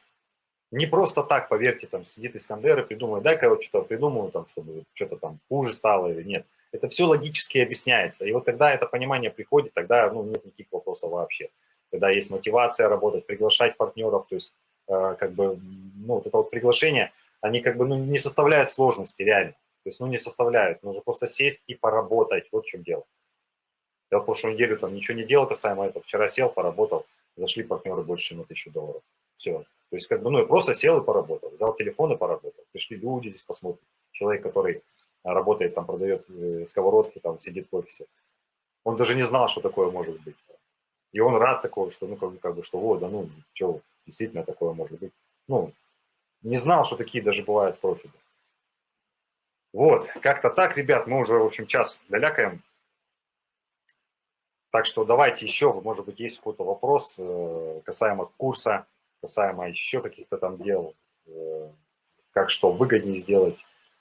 Не просто так, поверьте, там сидит Искандер и придумывает, дай-ка я вот что-то придумаю, там, чтобы что-то там хуже стало или нет. Это все логически объясняется. И вот когда это понимание приходит, тогда ну, нет никаких вопросов вообще. Когда есть мотивация работать, приглашать партнеров, то есть э, как бы, ну, вот это вот приглашение, они как бы ну, не составляют сложности реально. То есть, ну, не составляют. Нужно просто сесть и поработать. Вот в чем дело. Я в прошлую неделю там ничего не делал касаемо этого. Вчера сел, поработал, зашли партнеры больше, чем на тысячу долларов. Все. То есть, как бы, ну, я просто сел и поработал. Взял телефон и поработал. Пришли люди, здесь посмотрят. Человек, который работает, там продает э, сковородки, там сидит в офисе. Он даже не знал, что такое может быть. И он рад такого, что, ну, как как бы что вот, да, ну, что, действительно такое может быть. Ну, не знал, что такие даже бывают профили. Вот, как-то так, ребят, мы уже, в общем, час долякаем. Так что давайте еще, может быть, есть какой-то вопрос э, касаемо курса, касаемо еще каких-то там дел, э, как что выгоднее сделать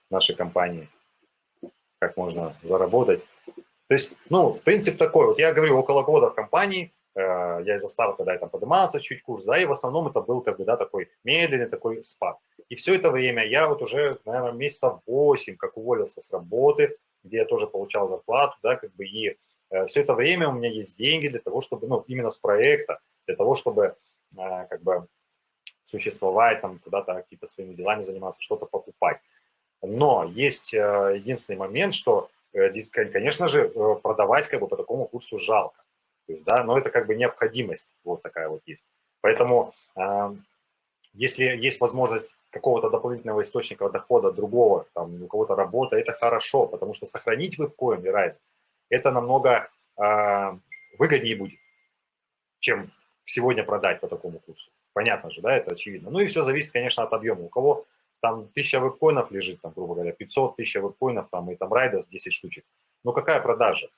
нашей компании как можно заработать. То есть, ну, принцип такой, вот я говорю, около года в компании, я из-за старта, когда я там поднимался чуть курс, да, и в основном это был как бы, да, такой медленный такой спад. И все это время я вот уже, наверное, месяца 8, как уволился с работы, где я тоже получал зарплату, да, как бы, и э, все это время у меня есть деньги для того, чтобы, ну, именно с проекта, для того, чтобы, э, как бы, существовать, там, куда-то какие-то своими делами заниматься, что-то покупать. Но есть э, единственный момент, что, э, конечно же, э, продавать как бы по такому курсу жалко. То есть, да, но это как бы необходимость вот такая вот есть. Поэтому если есть возможность какого-то дополнительного источника дохода другого, там, у кого-то работа, это хорошо, потому что сохранить веб-коин и райд, это намного э, выгоднее будет, чем сегодня продать по такому курсу. Понятно же, да, это очевидно. Ну и все зависит, конечно, от объема. У кого там 1000 веб-коинов лежит, там, грубо говоря, 500 тысяч веб-коинов, там, и там райдер 10 штучек. Ну, какая продажа?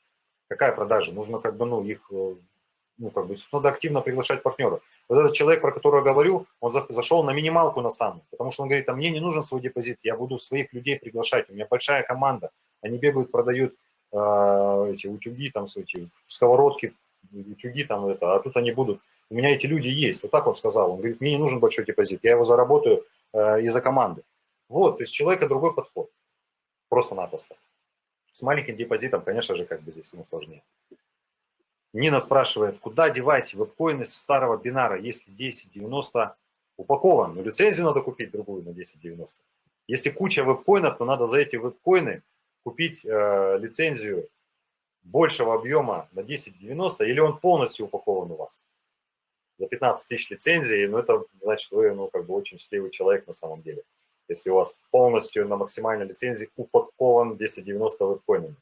Какая продажа? Нужно, как бы, ну, их, э, ну, как бы, надо активно приглашать партнеров. Вот этот человек, про которого я говорю, он зашел на минималку на самую, потому что он говорит, а мне не нужен свой депозит, я буду своих людей приглашать, у меня большая команда, они бегают, продают э, эти утюги, там, эти сковородки, утюги, там, это, а тут они будут, у меня эти люди есть, вот так он сказал, он говорит, мне не нужен большой депозит, я его заработаю, Э, из-за команды. Вот, то есть человека другой подход. Просто-напросто. С маленьким депозитом, конечно же, как бы здесь ему сложнее. Нина спрашивает, куда девать веб-коины с старого бинара, если 10.90 упакован? Ну, лицензию надо купить другую на 10.90. Если куча веб-коинов, то надо за эти веб-коины купить э, лицензию большего объема на 10.90, или он полностью упакован у вас за 15 тысяч лицензий, ну, это значит, вы, ну, как бы очень счастливый человек на самом деле. Если у вас полностью на максимальной лицензии упакован 1090 веб-коинами.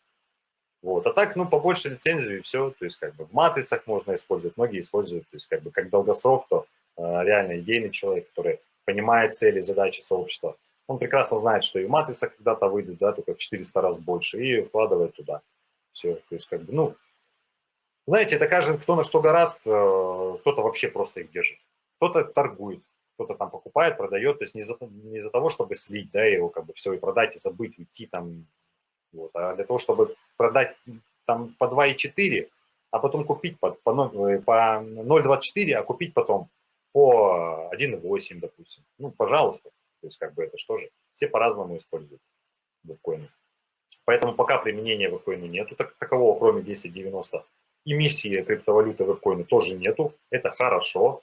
Вот. А так, ну, побольше лицензию и все. То есть, как бы в матрицах можно использовать, многие используют. То есть, как бы как долгосрок, то э, реально идейный человек, который понимает цели, задачи сообщества. Он прекрасно знает, что и в матрицах когда-то выйдет, да, только в 400 раз больше, и вкладывает туда. Все. То есть, как бы, ну, знаете, это каждый, кто на что гораст, э, кто-то вообще просто их держит. Кто-то торгует, кто-то там покупает, продает, то есть не из-за не из того, чтобы слить, да, его как бы все и продать, и забыть, уйти там, вот, а для того, чтобы продать там по 2,4, а потом купить по, по, э, по 0,24, а купить потом по 1,8, допустим. Ну, пожалуйста. То есть, как бы это что же? Все по-разному используют биткоины. Поэтому пока применения биткоину нету так, такового, кроме 1090 эмиссии криптовалюты в вебкоины тоже нету. Это хорошо.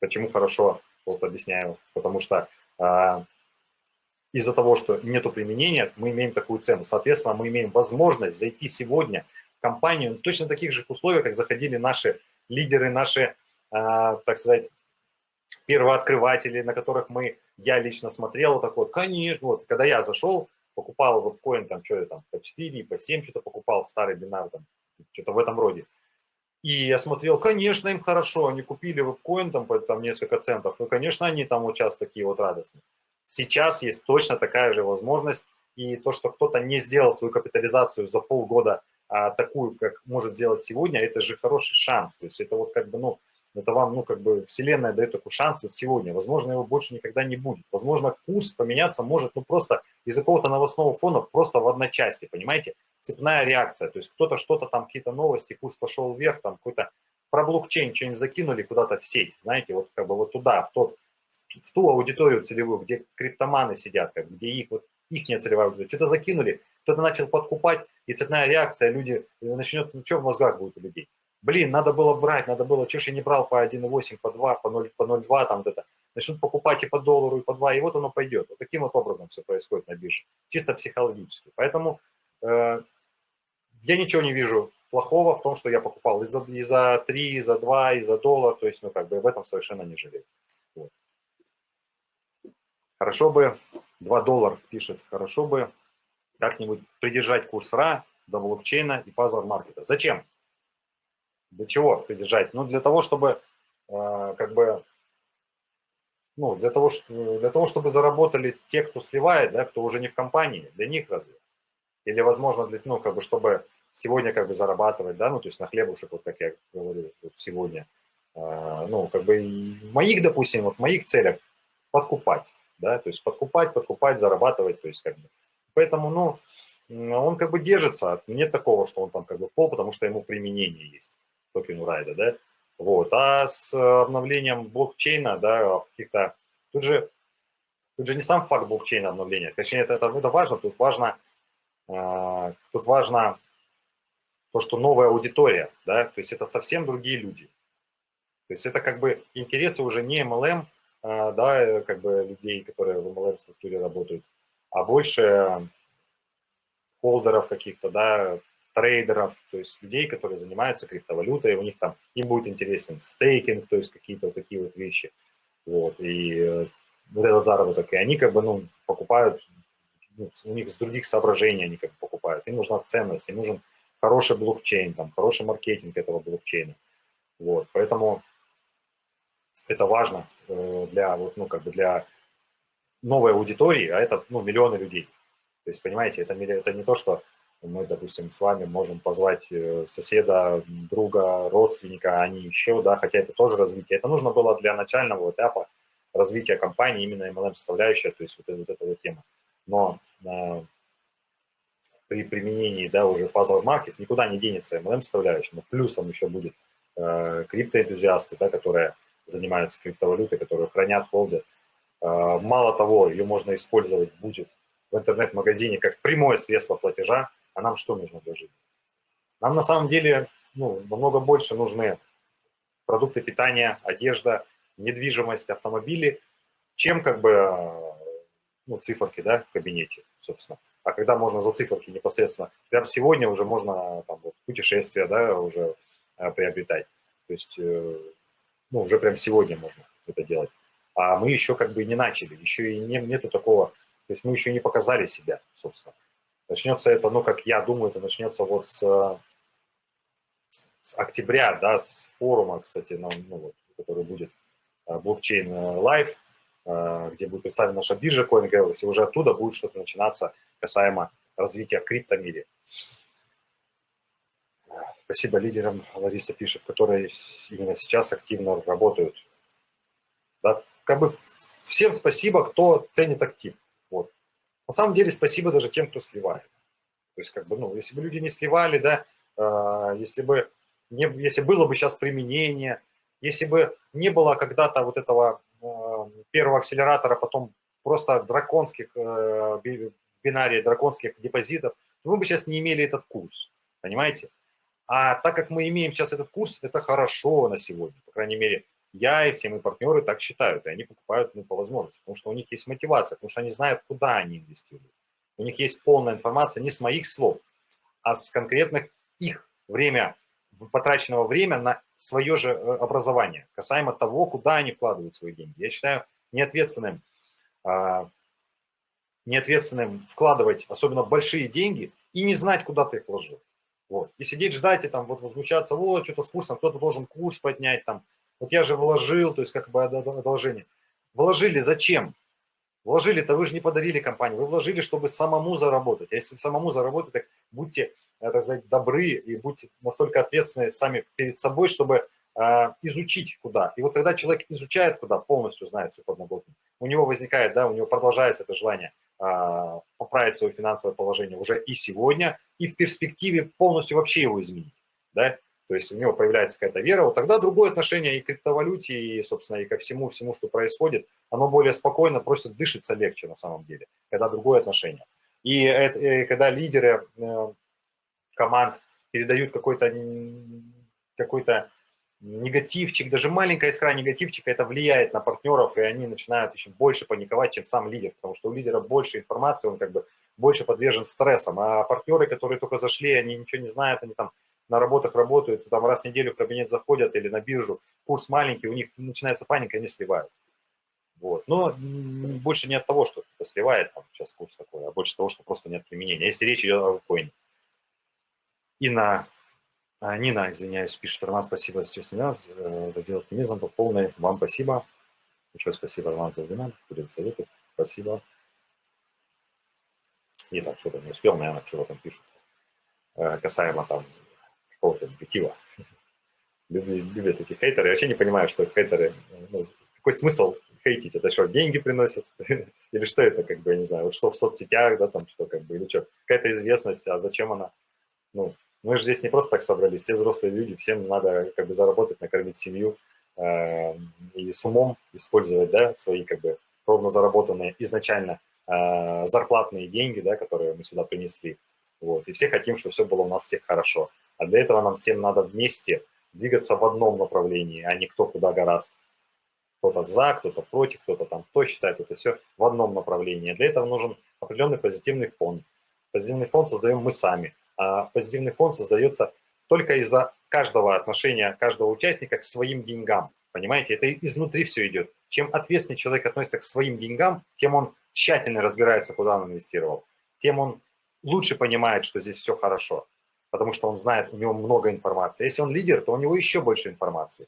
Почему хорошо? Вот объясняю. Потому что э, из-за того, что нету применения, мы имеем такую цену. Соответственно, мы имеем возможность зайти сегодня в компанию точно таких же условиях, как заходили наши лидеры, наши, э, так сказать, первооткрыватели, на которых мы, я лично смотрел, вот такой, конечно, вот, когда я зашел, покупал вебкоин, там, что я там, по 4, по 7 что-то покупал, старый бинар, там, что-то в этом роде. И я смотрел, конечно, им хорошо, они купили вебкоин там, там несколько центов, и, конечно, они там вот сейчас такие вот радостные. Сейчас есть точно такая же возможность, и то, что кто-то не сделал свою капитализацию за полгода а, такую, как может сделать сегодня, это же хороший шанс. То есть это вот как бы, ну, это вам, ну, как бы вселенная дает такой шанс вот сегодня. Возможно, его больше никогда не будет. Возможно, курс поменяться может, ну, просто из-за какого-то новостного фона, просто в одночасье, понимаете? Цепная реакция. То есть кто-то что-то там, какие-то новости, курс пошел вверх, там какой-то про блокчейн что-нибудь закинули куда-то в сеть, знаете, вот как бы вот туда, в, тот, в ту аудиторию целевую, где криптоманы сидят, как, где их вот их не целевая аудитория. Что-то закинули, кто-то начал подкупать, и цепная реакция, люди, начнет, ну что в мозгах будет у людей? Блин, надо было брать, надо было, что ж я не брал по 1,8, по 2, по 0, по 0,2, там где-то. Начнут покупать и по доллару, и по 2, и вот оно пойдет. Вот таким вот образом все происходит на бирже, чисто психологически. Поэтому э, я ничего не вижу плохого в том, что я покупал и за, и за 3, и за 2, и за доллар, то есть, ну, как бы об этом совершенно не жалею. Вот. Хорошо бы 2 доллара пишет, хорошо бы как-нибудь придержать курс РА до блокчейна и пазл маркета. Зачем? Для чего придержать? Ну, для того, чтобы э, как бы, ну, для того, для того, чтобы заработали те, кто сливает, да, кто уже не в компании, для них разве? Или, возможно, для, ну, как бы, чтобы сегодня как бы зарабатывать, да, ну, то есть на хлебушек, вот как я говорю вот сегодня, э, ну, как бы в моих, допустим, вот в моих целях подкупать, да, то есть подкупать, подкупать, зарабатывать, то есть как бы. Поэтому, ну, он как бы держится, нет такого, что он там как бы пол, потому что ему применение есть, токену райда, да, вот, а с обновлением блокчейна, да, каких-то, тут же, тут же не сам факт блокчейна обновления, точнее, это, это, это важно, тут важно, тут важно то, что новая аудитория, да, то есть это совсем другие люди, то есть это как бы интересы уже не MLM, а, да, как бы людей, которые в MLM-структуре работают, а больше холдеров каких-то, да, трейдеров, то есть людей, которые занимаются криптовалютой, у них там, им будет интересен стейкинг, то есть какие-то вот такие вот вещи, вот, и э, вот этот заработок, и они как бы, ну, покупают, ну, у них с других соображений они как бы покупают, им нужна ценность, им нужен хороший блокчейн, там, хороший маркетинг этого блокчейна, вот, поэтому это важно э, для, вот, ну, как бы для новой аудитории, а это ну, миллионы людей. То есть, понимаете, это, это не то, что мы, допустим, с вами можем позвать э, соседа, друга, родственника, а не еще, да, хотя это тоже развитие. Это нужно было для начального этапа развития компании, именно MLM-составляющая, то есть вот, вот эта вот тема. Но при применении, да, уже Puzzle Market никуда не денется MLM-составляющая, но плюсом еще будет э, криптоэнтузиасты, да, которые занимаются криптовалютой, которые хранят, холдят. А, мало того, ее можно использовать будет в интернет-магазине как прямое средство платежа, а нам что нужно для жизни? Нам на самом деле ну, намного больше нужны продукты питания, одежда, недвижимость, автомобили, чем как бы ну, циферки да, в кабинете, собственно. А когда можно за циферки непосредственно, прямо сегодня уже можно там, вот, путешествия да, уже э, приобретать. То есть э, ну, уже прям сегодня можно это делать. А мы еще как бы не начали, еще и не, нету такого, то есть мы еще не показали себя, собственно. Начнется это, ну, как я думаю, это начнется вот с, с октября, да, с форума, кстати, ну, ну, вот, который будет э, блокчейн Live, э, где будет представлена наша биржа CoinGalaxy, и уже оттуда будет что-то начинаться касаемо развития криптомире. Спасибо лидерам, Лариса пишет, которые именно сейчас активно работают. Да, как бы всем спасибо, кто ценит актив. Вот. На самом деле спасибо даже тем, кто сливает. То есть, как бы, ну, если бы люди не сливали, да, э, если бы не, если было бы сейчас применение, если бы не было когда-то вот этого э, первого акселератора, потом просто драконских, э, бинария драконских депозитов, то мы бы сейчас не имели этот курс, понимаете? А так как мы имеем сейчас этот курс, это хорошо на сегодня. По крайней мере, я и все мои партнеры так считают, и они покупают ну, по возможности, потому что у них есть мотивация, потому что они знают, куда они инвестируют. У них есть полная информация не с моих слов, а с конкретных их время, потраченного время на свое же э, образование, касаемо того, куда они вкладывают свои деньги. Я считаю неответственным, а, неответственным вкладывать особенно большие деньги и не знать, куда ты их вложил. Вот. И сидеть ждать и там вот возмущаться, вот, что-то с кто-то должен курс поднять, там, вот я же вложил, то есть как бы одолжение. Вложили зачем? Вложили-то вы же не подарили компанию, вы вложили, чтобы самому заработать. А если самому заработать, так будьте, так сказать, добры и будьте настолько ответственны сами перед собой, чтобы э, изучить куда. И вот когда человек изучает куда, полностью знает всю подноготную, у него возникает, да, у него продолжается это желание э, поправить свое финансовое положение уже и сегодня, и в перспективе полностью вообще его изменить, да, то есть у него появляется какая-то вера, вот тогда другое отношение и к криптовалюте, и, собственно, и ко всему, всему, что происходит, оно более спокойно, просто дышится легче на самом деле, когда другое отношение. И, это, и когда лидеры э, команд передают какой-то какой-то негативчик, даже маленькая искра негативчика, это влияет на партнеров, и они начинают еще больше паниковать, чем сам лидер, потому что у лидера больше информации, он как бы больше подвержен стрессам, а партнеры, которые только зашли, они ничего не знают, они там на работах работают, там раз в неделю в кабинет заходят или на биржу, курс маленький, у них начинается паника, они сливают. Вот. Но больше не от того, что это сливает, там сейчас курс такой, а больше того, что просто нет применения. Если речь идет о коине. И на а, Нина, извиняюсь, пишет, Роман, спасибо за честный нас, э, за дело оптимизм по полной. Вам спасибо. Большое спасибо, Роман, за вебинар, за советы. Спасибо. И так, что-то не успел, наверное, что там пишут. Э, касаемо там какого-то. Любят, любят эти хейтеры. Я вообще не понимаю, что хейтеры, ну, какой смысл хейтить? Это что, деньги приносят? Или что это, как бы, я не знаю, вот что в соцсетях, да, там, что, как бы, или что, какая-то известность, а зачем она? Ну, мы же здесь не просто так собрались, все взрослые люди, всем надо, как бы, заработать, накормить семью э, и с умом использовать, да, свои, как бы, ровно заработанные изначально э, зарплатные деньги, да, которые мы сюда принесли. Вот. И все хотим, чтобы все было у нас всех хорошо. А для этого нам всем надо вместе двигаться в одном направлении, а не кто куда гораст. Кто-то за, кто-то против, кто-то там кто считает это все в одном направлении. Для этого нужен определенный позитивный фон. Позитивный фон создаем мы сами. А позитивный фон создается только из-за каждого отношения, каждого участника к своим деньгам. Понимаете, это изнутри все идет. Чем ответственнее человек относится к своим деньгам, тем он тщательно разбирается, куда он инвестировал, тем он лучше понимает, что здесь все хорошо потому что он знает, у него много информации. Если он лидер, то у него еще больше информации,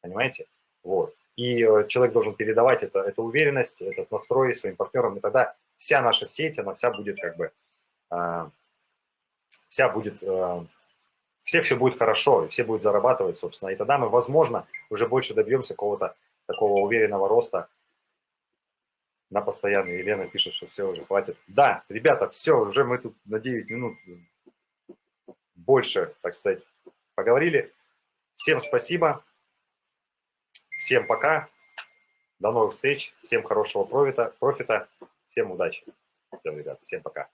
понимаете? Вот. И э, человек должен передавать это, эту уверенность, этот настрой своим партнерам, и тогда вся наша сеть, она вся будет как бы, э, вся будет, э, все все будет хорошо, все будут зарабатывать, собственно, и тогда мы, возможно, уже больше добьемся какого-то такого уверенного роста на постоянный. Елена пишет, что все, уже хватит. Да, ребята, все, уже мы тут на 9 минут больше, так сказать, поговорили. Всем спасибо, всем пока, до новых встреч, всем хорошего профита, профита всем удачи. Все, ребята, всем пока.